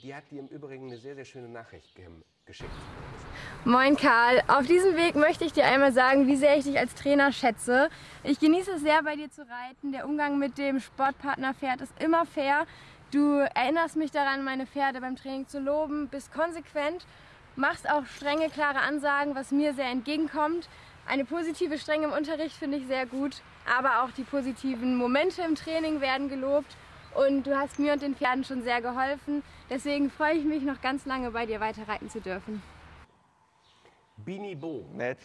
die hat dir im Übrigen eine sehr, sehr schöne Nachricht geschickt. Moin Karl, auf diesem Weg möchte ich dir einmal sagen, wie sehr ich dich als Trainer schätze. Ich genieße es sehr, bei dir zu reiten. Der Umgang mit dem Sportpartnerpferd ist immer fair. Du erinnerst mich daran, meine Pferde beim Training zu loben, bist konsequent, machst auch strenge, klare Ansagen, was mir sehr entgegenkommt. Eine positive Strenge im Unterricht finde ich sehr gut, aber auch die positiven Momente im Training werden gelobt und du hast mir und den Pferden schon sehr geholfen. Deswegen freue ich mich noch ganz lange bei dir weiter reiten zu dürfen. Bini Bo. Nett.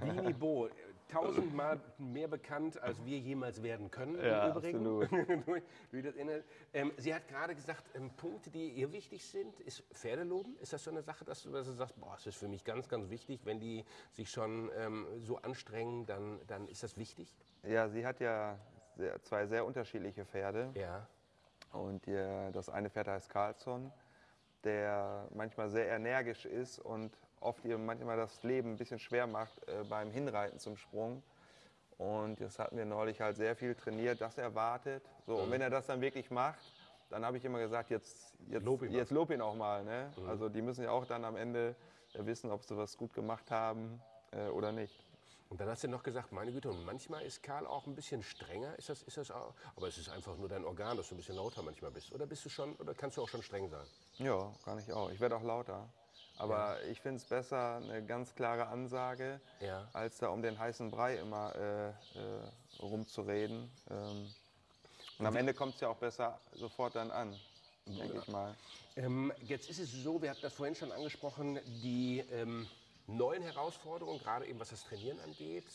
Bini Bo. Tausendmal mehr bekannt, als wir jemals werden können. Ja, im Übrigen. absolut. ähm, sie hat gerade gesagt, ähm, Punkte, die ihr wichtig sind, ist Pferdeloben. Ist das so eine Sache, dass du, dass du sagst, boah, das ist für mich ganz, ganz wichtig, wenn die sich schon ähm, so anstrengen, dann, dann ist das wichtig? Ja, sie hat ja sehr, zwei sehr unterschiedliche Pferde. Ja. Und die, das eine Pferd heißt Carlson, der manchmal sehr energisch ist und oft ihr manchmal das Leben ein bisschen schwer macht äh, beim Hinreiten zum Sprung. Und das hatten wir neulich halt sehr viel trainiert, das erwartet. So, mhm. Und wenn er das dann wirklich macht, dann habe ich immer gesagt, jetzt, jetzt, lob, ihn, jetzt lob ihn auch mal. Ne? Mhm. Also die müssen ja auch dann am Ende wissen, ob sie was gut gemacht haben äh, oder nicht. Und dann hast du noch gesagt, meine Güte, und manchmal ist Karl auch ein bisschen strenger. Ist das, ist das auch? Aber es ist einfach nur dein Organ, dass du ein bisschen lauter manchmal bist. Oder bist du schon, oder kannst du auch schon streng sein? Ja, kann ich auch. Ich werde auch lauter. Aber ja. ich finde es besser, eine ganz klare Ansage, ja. als da um den heißen Brei immer äh, äh, rumzureden. Ähm, und am Ende kommt es ja auch besser sofort dann an, denke ich mal. Ähm, jetzt ist es so, wir hatten das vorhin schon angesprochen, die ähm, neuen Herausforderungen, gerade eben was das Trainieren angeht,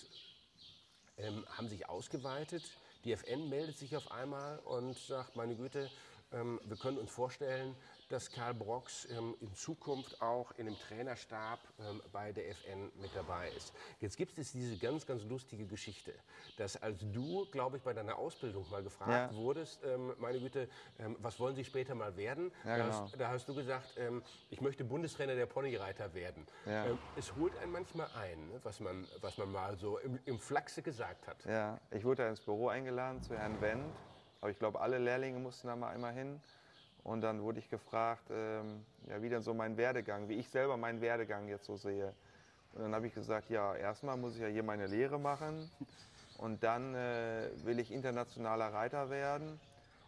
ähm, haben sich ausgeweitet. Die FN meldet sich auf einmal und sagt, meine Güte, ähm, wir können uns vorstellen, dass Karl Brox ähm, in Zukunft auch in dem Trainerstab ähm, bei der FN mit dabei ist. Jetzt gibt es diese ganz, ganz lustige Geschichte, dass als du, glaube ich, bei deiner Ausbildung mal gefragt ja. wurdest, ähm, meine Güte, ähm, was wollen Sie später mal werden? Ja, da, genau. hast, da, hast, du gesagt, ähm, ich möchte Bundestrainer der Ponyreiter werden. Ja. Ähm, es holt einen manchmal ein, ne, was, man, was man mal so im, im Flachse gesagt hat. Ja, ich wurde ins Büro eingeladen zu Herrn Wendt. Aber ich glaube, alle Lehrlinge mussten da mal einmal hin. Und dann wurde ich gefragt, ähm, ja, wie denn so mein Werdegang, wie ich selber meinen Werdegang jetzt so sehe. Und dann habe ich gesagt, ja, erstmal muss ich ja hier meine Lehre machen und dann äh, will ich internationaler Reiter werden.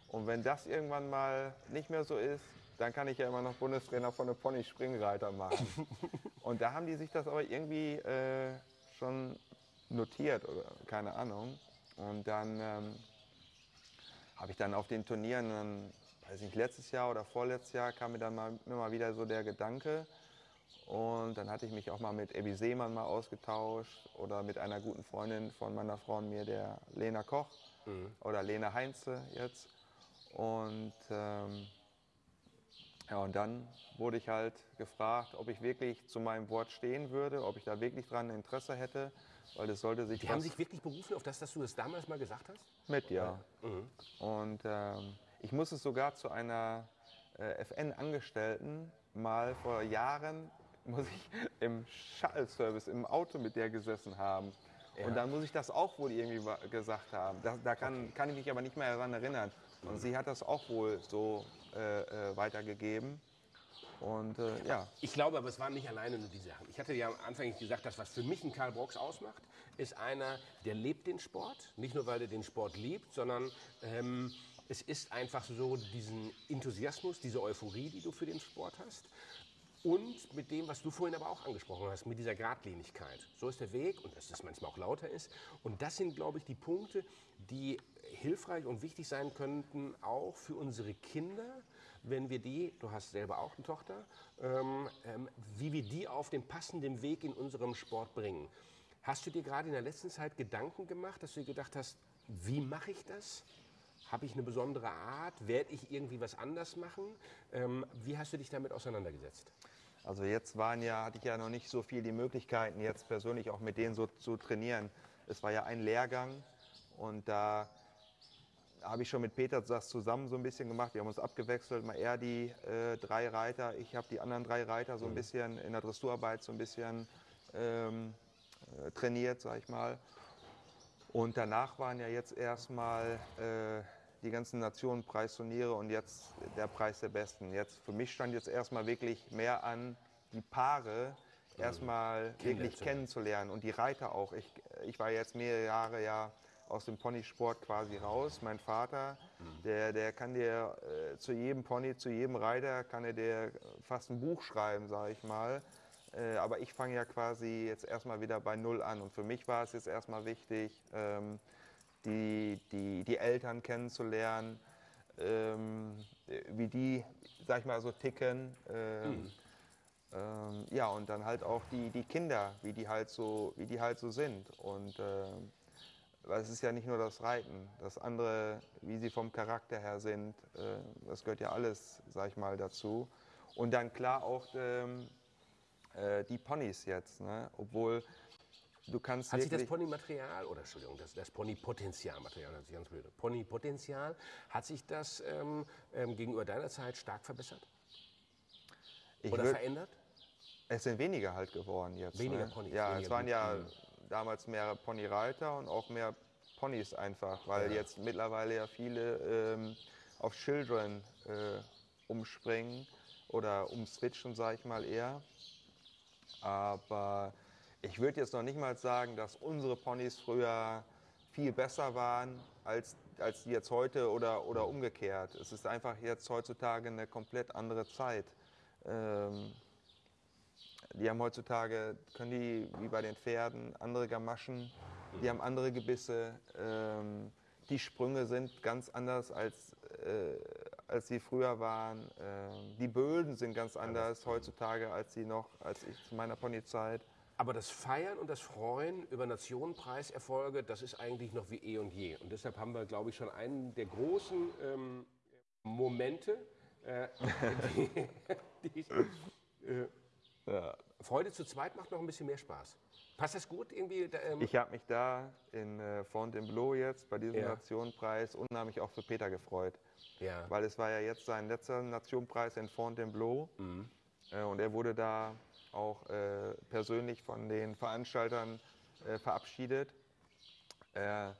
Und wenn das irgendwann mal nicht mehr so ist, dann kann ich ja immer noch Bundestrainer von einem Pony-Springreiter machen. und da haben die sich das aber irgendwie äh, schon notiert oder keine Ahnung. Und dann ähm, habe ich dann auf den Turnieren weiß nicht, letztes Jahr oder vorletztes Jahr kam mir dann mal, immer wieder so der Gedanke. Und dann hatte ich mich auch mal mit Ebi Seemann mal ausgetauscht oder mit einer guten Freundin von meiner Frau und mir, der Lena Koch mhm. oder Lena Heinze jetzt. Und, ähm, ja, und dann wurde ich halt gefragt, ob ich wirklich zu meinem Wort stehen würde, ob ich da wirklich dran Interesse hätte, weil das sollte sich. Die haben sich wirklich berufen auf das, dass du das damals mal gesagt hast? Mit, ja. Mhm. Und ähm, ich muss es sogar zu einer äh, FN-Angestellten mal vor Jahren, muss ich im Shuttle-Service im Auto mit der gesessen haben. Ja. Und dann muss ich das auch wohl irgendwie gesagt haben. Da, da kann, okay. kann ich mich aber nicht mehr daran erinnern. Und mhm. sie hat das auch wohl so äh, äh, weitergegeben. Und äh, ja. Ich glaube, aber es waren nicht alleine nur die Sachen. Ich hatte ja am Anfang gesagt, dass was für mich ein Karl Brox ausmacht, ist einer, der lebt den Sport. Nicht nur, weil er den Sport liebt, sondern ähm, es ist einfach so diesen Enthusiasmus, diese Euphorie, die du für den Sport hast. Und mit dem, was du vorhin aber auch angesprochen hast, mit dieser Gradlinigkeit. So ist der Weg und dass das manchmal auch lauter ist. Und das sind, glaube ich, die Punkte, die hilfreich und wichtig sein könnten, auch für unsere Kinder, wenn wir die, du hast selber auch eine Tochter, ähm, ähm, wie wir die auf den passenden Weg in unserem Sport bringen. Hast du dir gerade in der letzten Zeit Gedanken gemacht, dass du dir gedacht hast, wie mache ich das? Habe ich eine besondere Art? Werde ich irgendwie was anders machen? Ähm, wie hast du dich damit auseinandergesetzt? Also jetzt waren ja, hatte ich ja noch nicht so viel die Möglichkeiten, jetzt persönlich auch mit denen so zu trainieren. Es war ja ein Lehrgang und da habe ich schon mit Peter das zusammen so ein bisschen gemacht. Wir haben uns abgewechselt, mal er die äh, drei Reiter, ich habe die anderen drei Reiter so ein bisschen in der Dressurarbeit so ein bisschen ähm, äh, trainiert, sag ich mal. Und danach waren ja jetzt erstmal äh, die ganzen Nationenpreisturniere und jetzt der Preis der Besten. Jetzt für mich stand jetzt erstmal wirklich mehr an, die Paare erstmal wirklich kennenzulernen und die Reiter auch. Ich, ich war jetzt mehrere Jahre ja aus dem Ponysport quasi raus. Mein Vater, der, der kann dir äh, zu jedem Pony, zu jedem Reiter, kann er dir fast ein Buch schreiben, sage ich mal. Äh, aber ich fange ja quasi jetzt erstmal wieder bei Null an. Und für mich war es jetzt erstmal wichtig, ähm, die, die, die Eltern kennenzulernen, ähm, wie die, sag ich mal, so ticken. Ähm, Mhm. ähm, ja, und dann halt auch die, die Kinder, wie die halt so, wie die halt so sind. Und ähm, weil es ist ja nicht nur das Reiten, das andere, wie sie vom Charakter her sind, äh, das gehört ja alles, sag ich mal, dazu. Und dann klar auch ähm, äh, die Ponys jetzt, ne? obwohl du kannst Hat sich das. Ponymaterial, oder Entschuldigung, das, das Ponypotenzialmaterial, das ist ganz blöd. Ponypotenzial, hat sich das ähm, ähm, gegenüber deiner Zeit stark verbessert ich oder verändert? Es sind weniger halt geworden jetzt. Weniger ne? Ponys, Ja, weniger es waren ja damals mehr Ponyreiter und auch mehr Ponys einfach, weil Ja. jetzt mittlerweile ja viele ähm, auf Children äh, umspringen oder umswitchen, sage ich mal eher. Aber ich würde jetzt noch nicht mal sagen, dass unsere Ponys früher viel besser waren als, als die jetzt heute oder, oder umgekehrt. Es ist einfach jetzt heutzutage eine komplett andere Zeit. Ähm, die haben heutzutage, können die wie bei den Pferden andere Gamaschen, die haben andere Gebisse. Ähm, die Sprünge sind ganz anders als, äh, als sie früher waren. Ähm, die Böden sind ganz anders heutzutage als sie noch, als ich zu meiner Ponyzeit. Aber das Feiern und das Freuen über Nationenpreiserfolge, das ist eigentlich noch wie eh und je. Und deshalb haben wir, glaube ich, schon einen der großen ähm, Momente, äh, die, die, äh, Freude zu zweit macht noch ein bisschen mehr Spaß. Passt das gut irgendwie? da, Ähm, Ich habe mich da in äh, Fontainebleau jetzt bei diesem Ja. Nationenpreis unheimlich auch für Peter gefreut. ja. Weil es war ja jetzt sein letzter Nationenpreis in Fontainebleau. Mhm. Äh, und er wurde da auch äh, persönlich von den Veranstaltern äh, verabschiedet. Äh,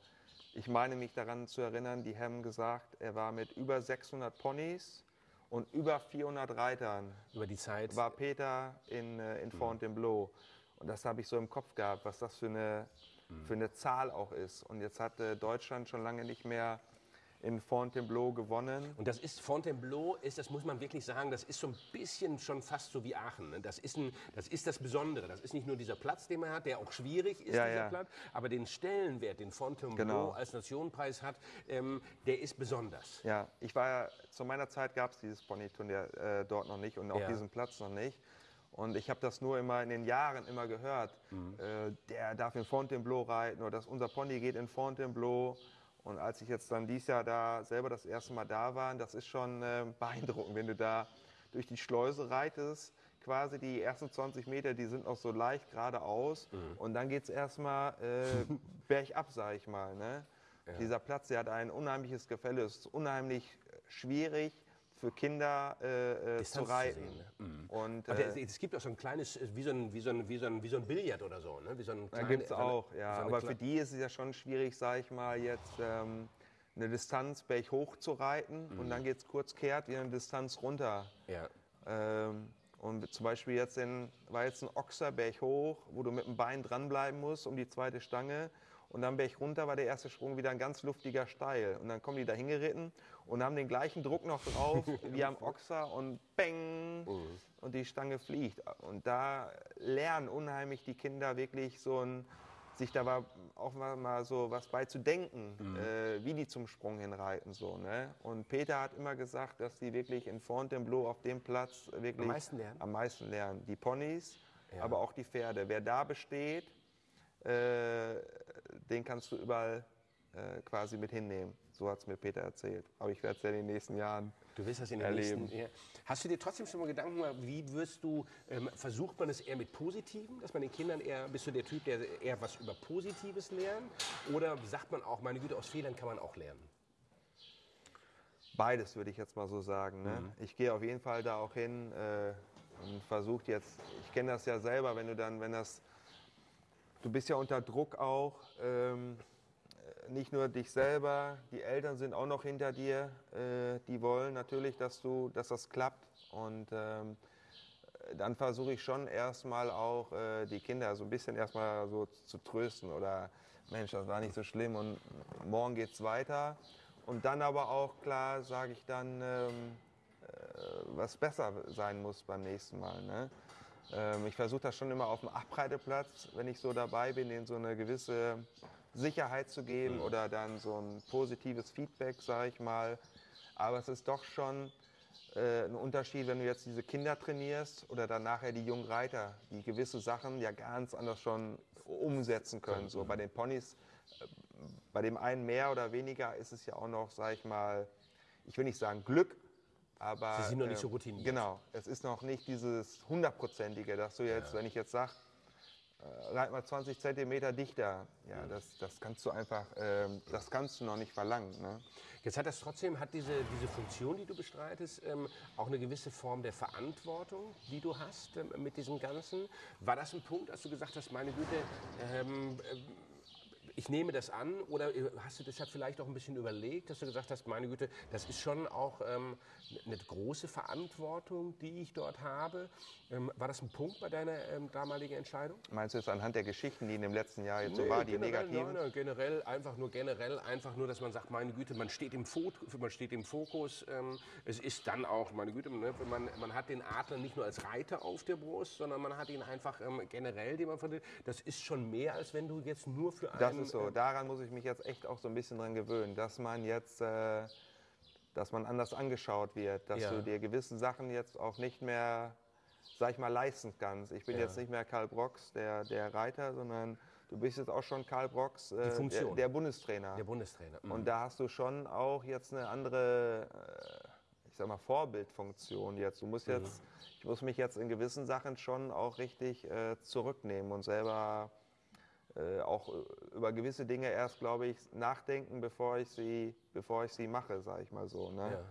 ich meine mich daran zu erinnern, die haben gesagt, er war mit über 600 Ponys und über 400 Reitern über die Zeit. war Peter in, äh, in Fontainebleau. Und das habe ich so im Kopf gehabt, was das für eine, für eine Zahl auch ist. Und jetzt hat äh, Deutschland schon lange nicht mehr in Fontainebleau gewonnen. Und das ist Fontainebleau, ist, das muss man wirklich sagen, das ist so ein bisschen schon fast so wie Aachen. ne? Das ist, ein, das ist das Besondere. Das ist nicht nur dieser Platz, den man hat, der auch schwierig ist, Ja, dieser ja. Platz, aber den Stellenwert, den Fontainebleau Genau. als Nationenpreis hat, ähm, der ist besonders. Ja, ich war ja, zu meiner Zeit gab es dieses Ponyturnier äh, dort noch nicht und auch Ja. diesen Platz noch nicht. Und ich habe das nur immer in den Jahren immer gehört. Mhm. Äh, der darf in Fontainebleau reiten oder dass unser Pony geht in Fontainebleau. Und als ich jetzt dann dieses Jahr da selber das erste Mal da war, das ist schon äh, beeindruckend, wenn du da durch die Schleuse reitest. Quasi die ersten 20 Meter, die sind noch so leicht geradeaus. Mhm. Und dann geht es erstmal äh, bergab, sag ich mal. Ne? Dieser Platz, der hat ein unheimliches Gefälle. Es ist unheimlich schwierig für Kinder äh, äh, zu Distanz zu reiten. sehen, ne? Und äh, der- es gibt auch so ein kleines, äh, wie so ein, wie so ein, wie so ein, wie so ein Billard oder so. Ne? Wie so ein da kleine- gibt es auch, ja. so Aber für die ist es ja schon schwierig, sag ich mal, jetzt ähm, eine Distanz berghoch zu reiten Mhm. und dann geht es kurz kehrt wieder eine Distanz runter. Ja. Ähm, und zum Beispiel jetzt in, war jetzt ein Ochser berghoch, wo du mit dem Bein dranbleiben musst um die zweite Stange. Und dann Berg runter war der erste Sprung wieder ein ganz luftiger Steil. Und dann kommen die da hingeritten und haben den gleichen Druck noch drauf wie am Ochser und bang und die Stange fliegt. Und da lernen unheimlich die Kinder wirklich so ein sich da war auch mal, so was bei zu denken, äh, wie die zum Sprung hinreiten. So, ne? Und Peter hat immer gesagt, dass die wirklich in Fontainebleau auf dem Platz wirklich Am meisten lernen? am meisten lernen. Die Ponys, aber auch die Pferde. Wer da besteht, äh, den kannst du überall äh, quasi mit hinnehmen. So hat es mir Peter erzählt. Aber ich werde es ja in den nächsten Jahren Du wirst das in den erleben. nächsten. Ja. Hast du dir trotzdem schon mal Gedanken gemacht, wie wirst du, ähm, versucht man es eher mit Positiven, dass man den Kindern eher, bist du der Typ, der eher was über Positives lernt? Oder sagt man auch, meine Güte, aus Fehlern kann man auch lernen? Beides würde ich jetzt mal so sagen. Ne? Ich gehe auf jeden Fall da auch hin äh, und versuche jetzt, ich kenne das ja selber, wenn du dann, wenn das, du bist ja unter Druck auch, ähm, äh, nicht nur dich selber, die Eltern sind auch noch hinter dir, äh, die wollen natürlich, dass du, dass das klappt und ähm, dann versuche ich schon erstmal auch äh, die Kinder so ein bisschen erstmal so zu trösten oder Mensch, das war nicht so schlimm und morgen geht's weiter. Und dann aber auch klar sage ich dann, ähm, äh, was besser sein muss beim nächsten Mal. Ne? Ähm, ich versuche das schon immer auf dem Abreiteplatz, wenn ich so dabei bin, denen so eine gewisse Sicherheit zu geben oder dann so ein positives Feedback, sage ich mal. Aber es ist doch schon äh, ein Unterschied, wenn du jetzt diese Kinder trainierst oder dann nachher die jungen Reiter, die gewisse Sachen ja ganz anders schon umsetzen können. So bei den Ponys, äh, bei dem einen mehr oder weniger ist es ja auch noch, sag ich mal, ich will nicht sagen Glück, aber Sie sind noch nicht äh, so routiniert. Genau, es ist noch nicht dieses hundertprozentige, dass du jetzt, wenn ich jetzt sag, äh, reit mal 20 Zentimeter dichter, ja, das, das kannst du einfach, ähm, das kannst du noch nicht verlangen. Ne? Jetzt hat das trotzdem, hat diese, diese Funktion, die du bestreitest, ähm, auch eine gewisse Form der Verantwortung, die du hast ähm, mit diesem Ganzen. War das ein Punkt, als du gesagt hast, meine Güte, ähm, ähm, ich nehme das an oder hast du deshalb vielleicht auch ein bisschen überlegt, dass du gesagt hast, meine Güte, das ist schon auch ähm, eine große Verantwortung, die ich dort habe. Ähm, war das ein Punkt bei deiner ähm, damaligen Entscheidung? Meinst du jetzt anhand der Geschichten, die in dem letzten Jahr jetzt so war, die generell, negativen? Nein, nein, generell, einfach nur generell, einfach nur, dass man sagt, meine Güte, man steht im, Fo man steht im Fokus. Ähm, es ist dann auch, meine Güte, ne, man, man hat den Adler nicht nur als Reiter auf der Brust, sondern man hat ihn einfach ähm, generell, den man vertritt. Das ist schon mehr, als wenn du jetzt nur für einen... Ist so. ähm, Daran muss ich mich jetzt echt auch so ein bisschen dran gewöhnen, dass man jetzt, äh, dass man anders angeschaut wird, dass Ja. du dir gewisse Sachen jetzt auch nicht mehr, sag ich mal, leisten kannst. Ich bin Ja. jetzt nicht mehr Karl Brox, der, der Reiter, sondern du bist jetzt auch schon Karl Brox, äh, der, der Bundestrainer. der Bundestrainer. Mhm. Und da hast du schon auch jetzt eine andere, äh, ich sag mal, Vorbildfunktion jetzt. Du musst Mhm. jetzt, ich muss mich jetzt in gewissen Sachen schon auch richtig äh, zurücknehmen und selber äh, auch äh, über gewisse Dinge erst, glaube ich, nachdenken, bevor ich sie, bevor ich sie mache, sage ich mal so. Ne?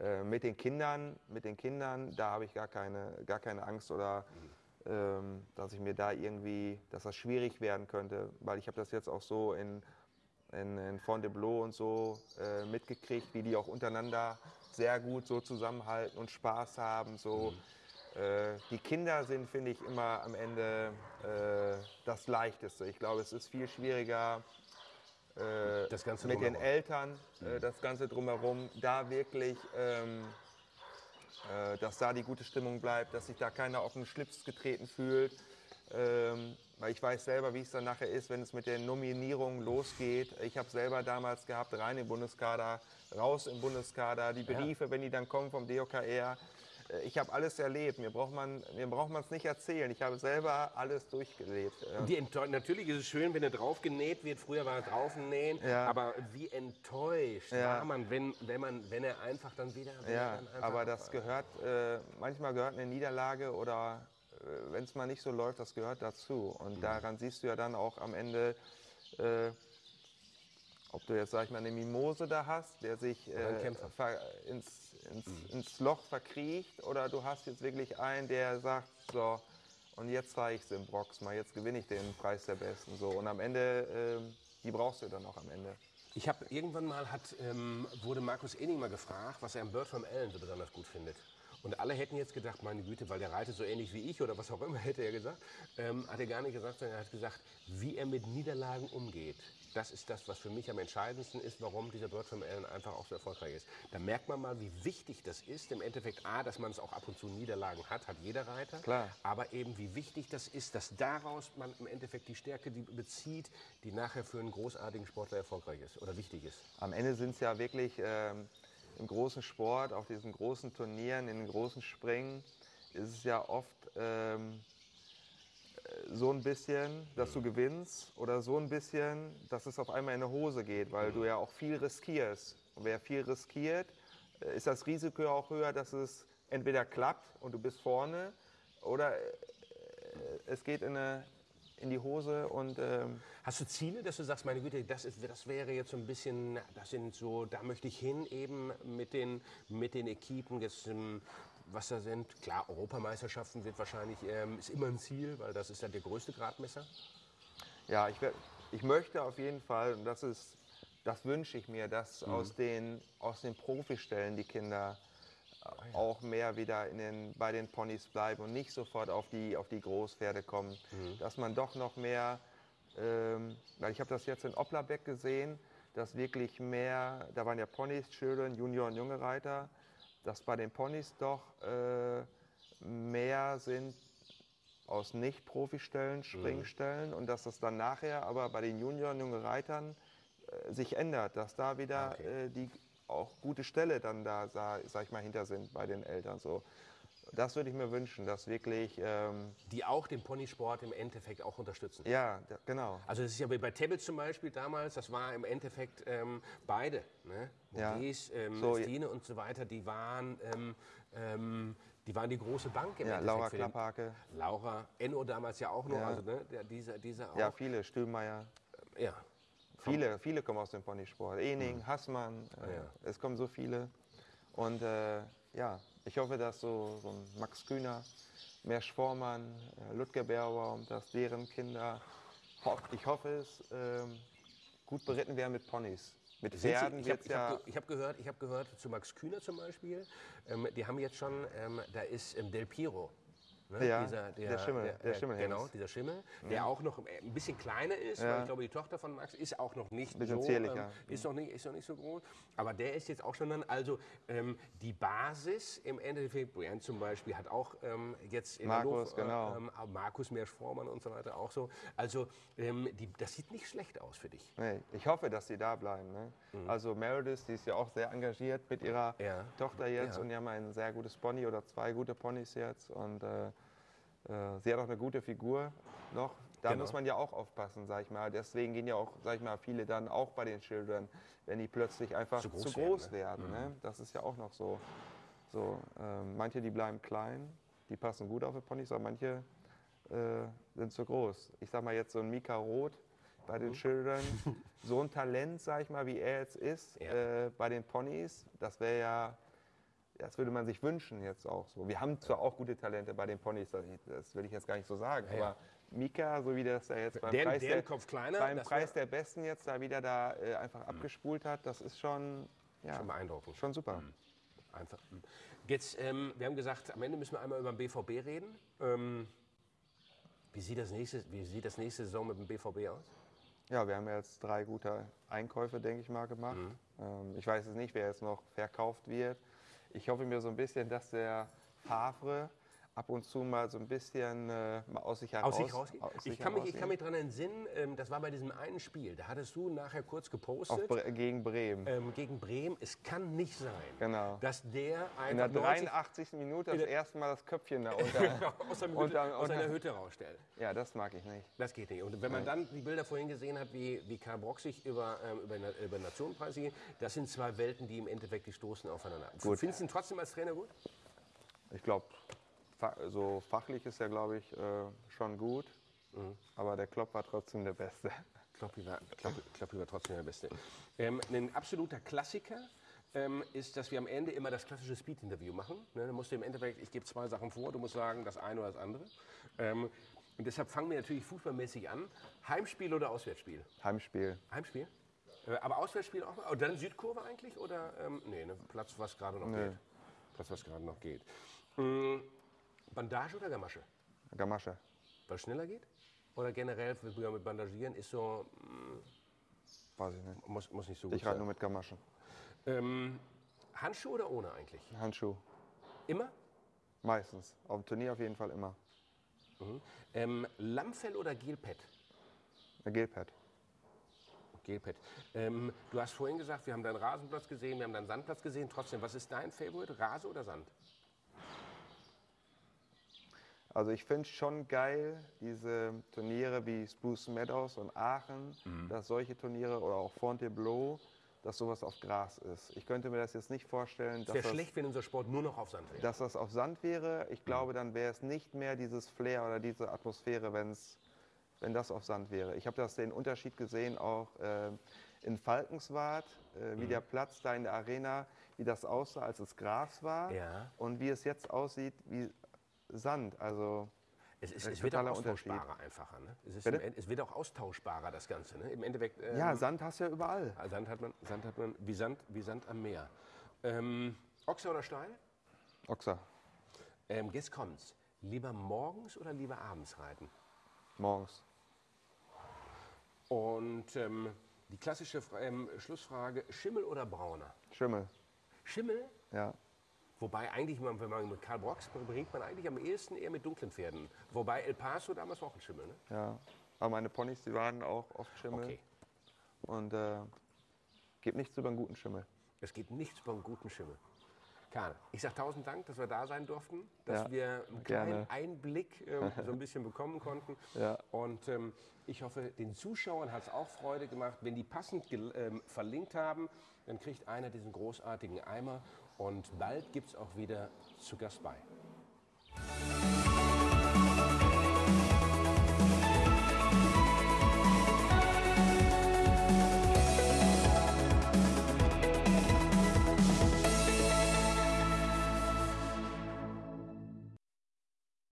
Äh, mit den Kindern, mit den Kindern, da habe ich gar keine, gar keine Angst oder ähm, dass ich mir da irgendwie, dass das schwierig werden könnte, weil ich habe das jetzt auch so in, in, in Fontainebleau und so äh, mitgekriegt, wie die auch untereinander sehr gut so zusammenhalten und Spaß haben. So. Äh, die Kinder sind, finde ich, immer am Ende äh, das Leichteste. Ich glaube, es ist viel schwieriger, äh, mit den. Eltern, äh, das Ganze drumherum, da wirklich, ähm, äh, dass da die gute Stimmung bleibt, dass sich da keiner auf den Schlips getreten fühlt. Ähm, weil ich weiß selber, wie es dann nachher ist, wenn es mit der Nominierung losgeht. Ich habe selber damals gehabt, rein im Bundeskader, raus im Bundeskader, die Briefe, wenn die dann kommen vom DOKR. Äh, Ich habe alles erlebt. Mir braucht man mir braucht man es nicht erzählen. Ich habe selber alles durchgelebt. Natürlich ist es schön, wenn er drauf genäht wird. Früher war er draufnähen. Ja. Aber wie enttäuscht Ja. war man, wenn, wenn, man, wenn er einfach dann wieder. er Ja, dann aber das gehört, äh, manchmal gehört eine Niederlage oder äh, wenn es mal nicht so läuft, das gehört dazu. Und Mhm. daran siehst du ja dann auch am Ende, äh, ob du jetzt, sag ich mal, eine Mimose da hast, der sich äh. Mhm. ins, ins, ins Loch verkriecht, oder du hast jetzt wirklich einen, der sagt, so, und jetzt zeige ich es im Brox mal, jetzt gewinne ich den Preis der Besten. So. Und am Ende, ähm, die brauchst du dann auch am Ende. Ich habe irgendwann mal hat, ähm, wurde Markus Enning mal gefragt, was er am Bird from Allen so besonders gut findet. Und alle hätten jetzt gedacht, meine Güte, weil der reitet so ähnlich wie ich oder was auch immer, hätte er gesagt. Ähm, hat er gar nicht gesagt, sondern er hat gesagt, wie er mit Niederlagen umgeht. Das ist das, was für mich am entscheidendsten ist, warum dieser Bird from Allen einfach auch so erfolgreich ist. Da merkt man mal, wie wichtig das ist. Im Endeffekt, A, dass man es auch ab und zu Niederlagen hat, hat jeder Reiter. Klar. Aber eben, wie wichtig das ist, dass daraus man im Endeffekt die Stärke die bezieht, die nachher für einen großartigen Sportler erfolgreich ist oder wichtig ist. Am Ende sind es ja wirklich ähm, im großen Sport, auf diesen großen Turnieren, in den großen Springen, ist es ja oft ähm, so ein bisschen, dass du gewinnst oder so ein bisschen, dass es auf einmal in die Hose geht, weil du ja auch viel riskierst. Und wer viel riskiert, äh, ist das Risiko auch höher, dass es entweder klappt und du bist vorne oder äh, es geht in, eine, in die Hose und ähm, Hast du Ziele, dass du sagst, meine Güte, das, ist, das wäre jetzt so ein bisschen, das sind so, da möchte ich hin eben mit den, mit den Equipen, jetzt, ähm, was da sind. Klar, Europameisterschaften wird wahrscheinlich, ähm, ist immer ein Ziel, weil das ist ja der größte Gradmesser. Ja, ich, ich möchte auf jeden Fall, und das ist, das wünsche ich mir, dass aus, den, aus den Profistellen die Kinder auch mehr wieder in den, bei den Ponys bleiben und nicht sofort auf die, auf die Großpferde kommen. Dass man doch noch mehr, ähm, weil ich habe das jetzt in Oplabeck gesehen, dass wirklich mehr, da waren ja Ponys, Children, Junior und junge Reiter, dass bei den Ponys doch äh, mehr sind aus Nicht-Profistellen, Springstellen und dass das dann nachher aber bei den Junioren, junge Reitern äh, sich ändert, dass da wieder Ah, okay. äh, die auch gute Stelle dann da, sa- sag ich mal, hinter sind bei den Eltern. So. Das würde ich mir wünschen, dass wirklich, ähm, Die auch den Ponysport im Endeffekt auch unterstützen. ja, da, genau. Also das ist ja wie bei Tablets zum Beispiel damals, das war im Endeffekt ähm, beide, ne? Ja. Maurice, ähm, So, ja. Stine und so weiter, die waren, ähm, ähm, die waren die große Bank im Ja, Endeffekt. Laura Klapphake, Laura, Enno damals ja auch noch, Ja. also ne, der, dieser, dieser auch. ja, viele, Stühlmeier. ja. Viele, viele kommen aus dem Ponysport. Ening, Hassmann, äh, Ah, ja. es kommen so viele. Und äh, ja, ich hoffe, dass so, so ein Max Kühner, Mersch Vormann, äh, Ludger Bärbaum, dass deren Kinder, ich hoffe es, ähm, gut beritten werden mit Ponys. Mit Pferden ich habe ja, hab, gehört, ich hab gehört zu Max Kühner zum Beispiel, ähm, die haben jetzt schon, ähm, da ist ähm, Del Piero. Ne? Ja, der Schimmel, der äh, Schimmelhengst. Genau, dieser Schimmel, der auch noch äh, ein bisschen kleiner ist, Ja. weil ich glaube, die Tochter von Max ist auch noch nicht so, ähm, ist, noch nicht, ist noch nicht so groß, aber der ist jetzt auch schon dann, also ähm, die Basis im Endeffekt, Brian zum Beispiel hat auch ähm, jetzt in Markus, Hannover, genau. ähm, Markus Meersch-Vormann und so weiter auch so, also ähm, die, das sieht nicht schlecht aus für dich. nee, ich hoffe, dass sie da bleiben. Ne? Also Meredith, die ist ja auch sehr engagiert mit ihrer Mhm. Ja. Tochter jetzt und die haben ein sehr gutes Pony oder zwei gute Ponys jetzt. Und äh, äh, sie hat auch eine gute Figur noch. Da Genau. muss man ja auch aufpassen, sag ich mal. Deswegen gehen ja auch, sag ich mal, viele dann auch bei den Children, wenn die plötzlich einfach Zu zu groß groß, werden, werden. ne? Das ist ja auch noch so. so ähm, manche, die bleiben klein, die passen gut auf die Ponys, aber manche äh, sind zu groß. Ich sag mal jetzt so ein Mika Roth bei Mhm. den Children, so ein Talent, sag ich mal, wie er jetzt ist, Ja. äh, bei den Ponys, das wäre ja, das würde man sich wünschen jetzt auch so. Wir haben zwar auch gute Talente bei den Ponys, das, will ich jetzt gar nicht so sagen, Ja, aber Mika, so wie das er jetzt beim, Deren- Preis, der, kleiner, beim Preis der Besten jetzt da wieder da äh, einfach abgespult hat, das ist schon, ja, Schon beeindruckend. schon super. Einfach. hm. Jetzt, ähm, wir haben gesagt, am Ende müssen wir einmal über den BVB reden. Ähm, wie, sieht das nächste, wie sieht das nächste Saison mit dem BVB aus? Ja, wir haben jetzt drei gute Einkäufe, denke ich mal, gemacht. Ähm, ich weiß jetzt nicht, wer jetzt noch verkauft wird. Ich hoffe mir so ein bisschen, dass der Favre ab und zu mal so ein bisschen äh, aus sich heraus... Aus sich rausgeht? aus sich Ich kann mich, ich kann mich daran entsinnen, ähm, das war bei diesem einen Spiel. Da hattest du nachher kurz gepostet Bre gegen Bremen. ähm, gegen Bremen. Es kann nicht sein, Genau. dass der In der einfach 90 83. Minute das der- erste Mal das Köpfchen da unter... aus, seiner Hütte, unter- aus unter- Hütte rausstellt. ja, das mag ich nicht. Das geht nicht. Und wenn man dann die Bilder vorhin gesehen hat, wie, wie Karl Brock sich über, ähm, über, über Nationenpreis geht, das sind zwei Welten, die im Endeffekt die stoßen aufeinander. Gut. Findest du ihn trotzdem als Trainer gut? Ich glaube, so fachlich ist er, glaube ich, äh, schon gut. Mhm. Aber der Klopp war trotzdem der Beste. Kloppi war, Kloppi, Kloppi war trotzdem der Beste. Ähm, ein absoluter Klassiker ähm, ist, dass wir am Ende immer das klassische Speed-Interview machen. Ne, da musst du im Endeffekt, ich gebe zwei Sachen vor, du musst sagen, das eine oder das andere. Ähm, und deshalb fangen wir natürlich fußballmäßig an. Heimspiel oder Auswärtsspiel? Heimspiel. Heimspiel? Äh, aber Auswärtsspiel auch? Und dann Südkurve eigentlich? Oder, ähm, nee, ne, Platz, was gerade noch Nö. geht. Das, was gerade noch geht. Mm, Bandage oder Gamasche? Gamasche. Weil es schneller geht? Oder generell mit Bandagieren ist so, Weiß ich nicht. muss, muss nicht so gut Ich reite nur mit Gamaschen. Ähm, Handschuhe oder ohne eigentlich? Handschuh. Immer? Meistens. Auf dem Turnier auf jeden Fall immer. Ähm, Lammfell oder Gelpad? Gelpad. Gelpad. Ähm, du hast vorhin gesagt, wir haben deinen Rasenplatz gesehen, wir haben deinen Sandplatz gesehen. Trotzdem, was ist dein Favorit? Rase oder Sand? Also ich finde es schon geil, diese Turniere wie Spruce Meadows und Aachen, Mhm. dass solche Turniere oder auch Fontainebleau, dass sowas auf Gras ist. Ich könnte mir das jetzt nicht vorstellen, Es wäre schlecht, wenn unser Sport nur noch auf Sand wäre. dass das auf Sand wäre. Ich glaube, dann wäre es nicht mehr dieses Flair oder diese Atmosphäre, wenn's, wenn das auf Sand wäre. Ich habe das den Unterschied gesehen auch äh, in Falkenswart, äh, Mhm. wie der Platz da in der Arena, wie das aussah, als es Gras war Ja. und wie es jetzt aussieht wie Sand. Also Es, ist, es wird auch austauschbarer einfacher. Ne? Es, ist Bitte? im End- es wird auch austauschbarer, das Ganze. Ne? Im Endeffekt. ähm, ja, Sand hast du ja überall. Sand hat man, Sand hat man wie, Sand, wie Sand am Meer. Ähm, Ochse oder Steil? Ochser, Ähm, jetzt kommt's. Lieber morgens oder lieber abends reiten? morgens. Und ähm, die klassische ähm, Schlussfrage: Schimmel oder Brauner? Schimmel, Schimmel? ja. Wobei eigentlich, wenn man mit Karl Brox bringt man eigentlich am ehesten eher mit dunklen Pferden. Wobei El Paso damals auch ein Schimmel, ne? ja. Aber meine Ponys, die waren auch oft Schimmel. Okay. Und äh, gibt nichts über einen guten Schimmel. Es geht nichts beim guten Schimmel. Karl, ich sage tausend Dank, dass wir da sein durften, dass Ja, wir einen gerne. kleinen Einblick ähm, so ein bisschen bekommen konnten. Ja. Und ähm, ich hoffe, den Zuschauern hat es auch Freude gemacht. Wenn die passend ähm, verlinkt haben, dann kriegt einer diesen großartigen Eimer. Und bald gibt es auch wieder zu Gast bei.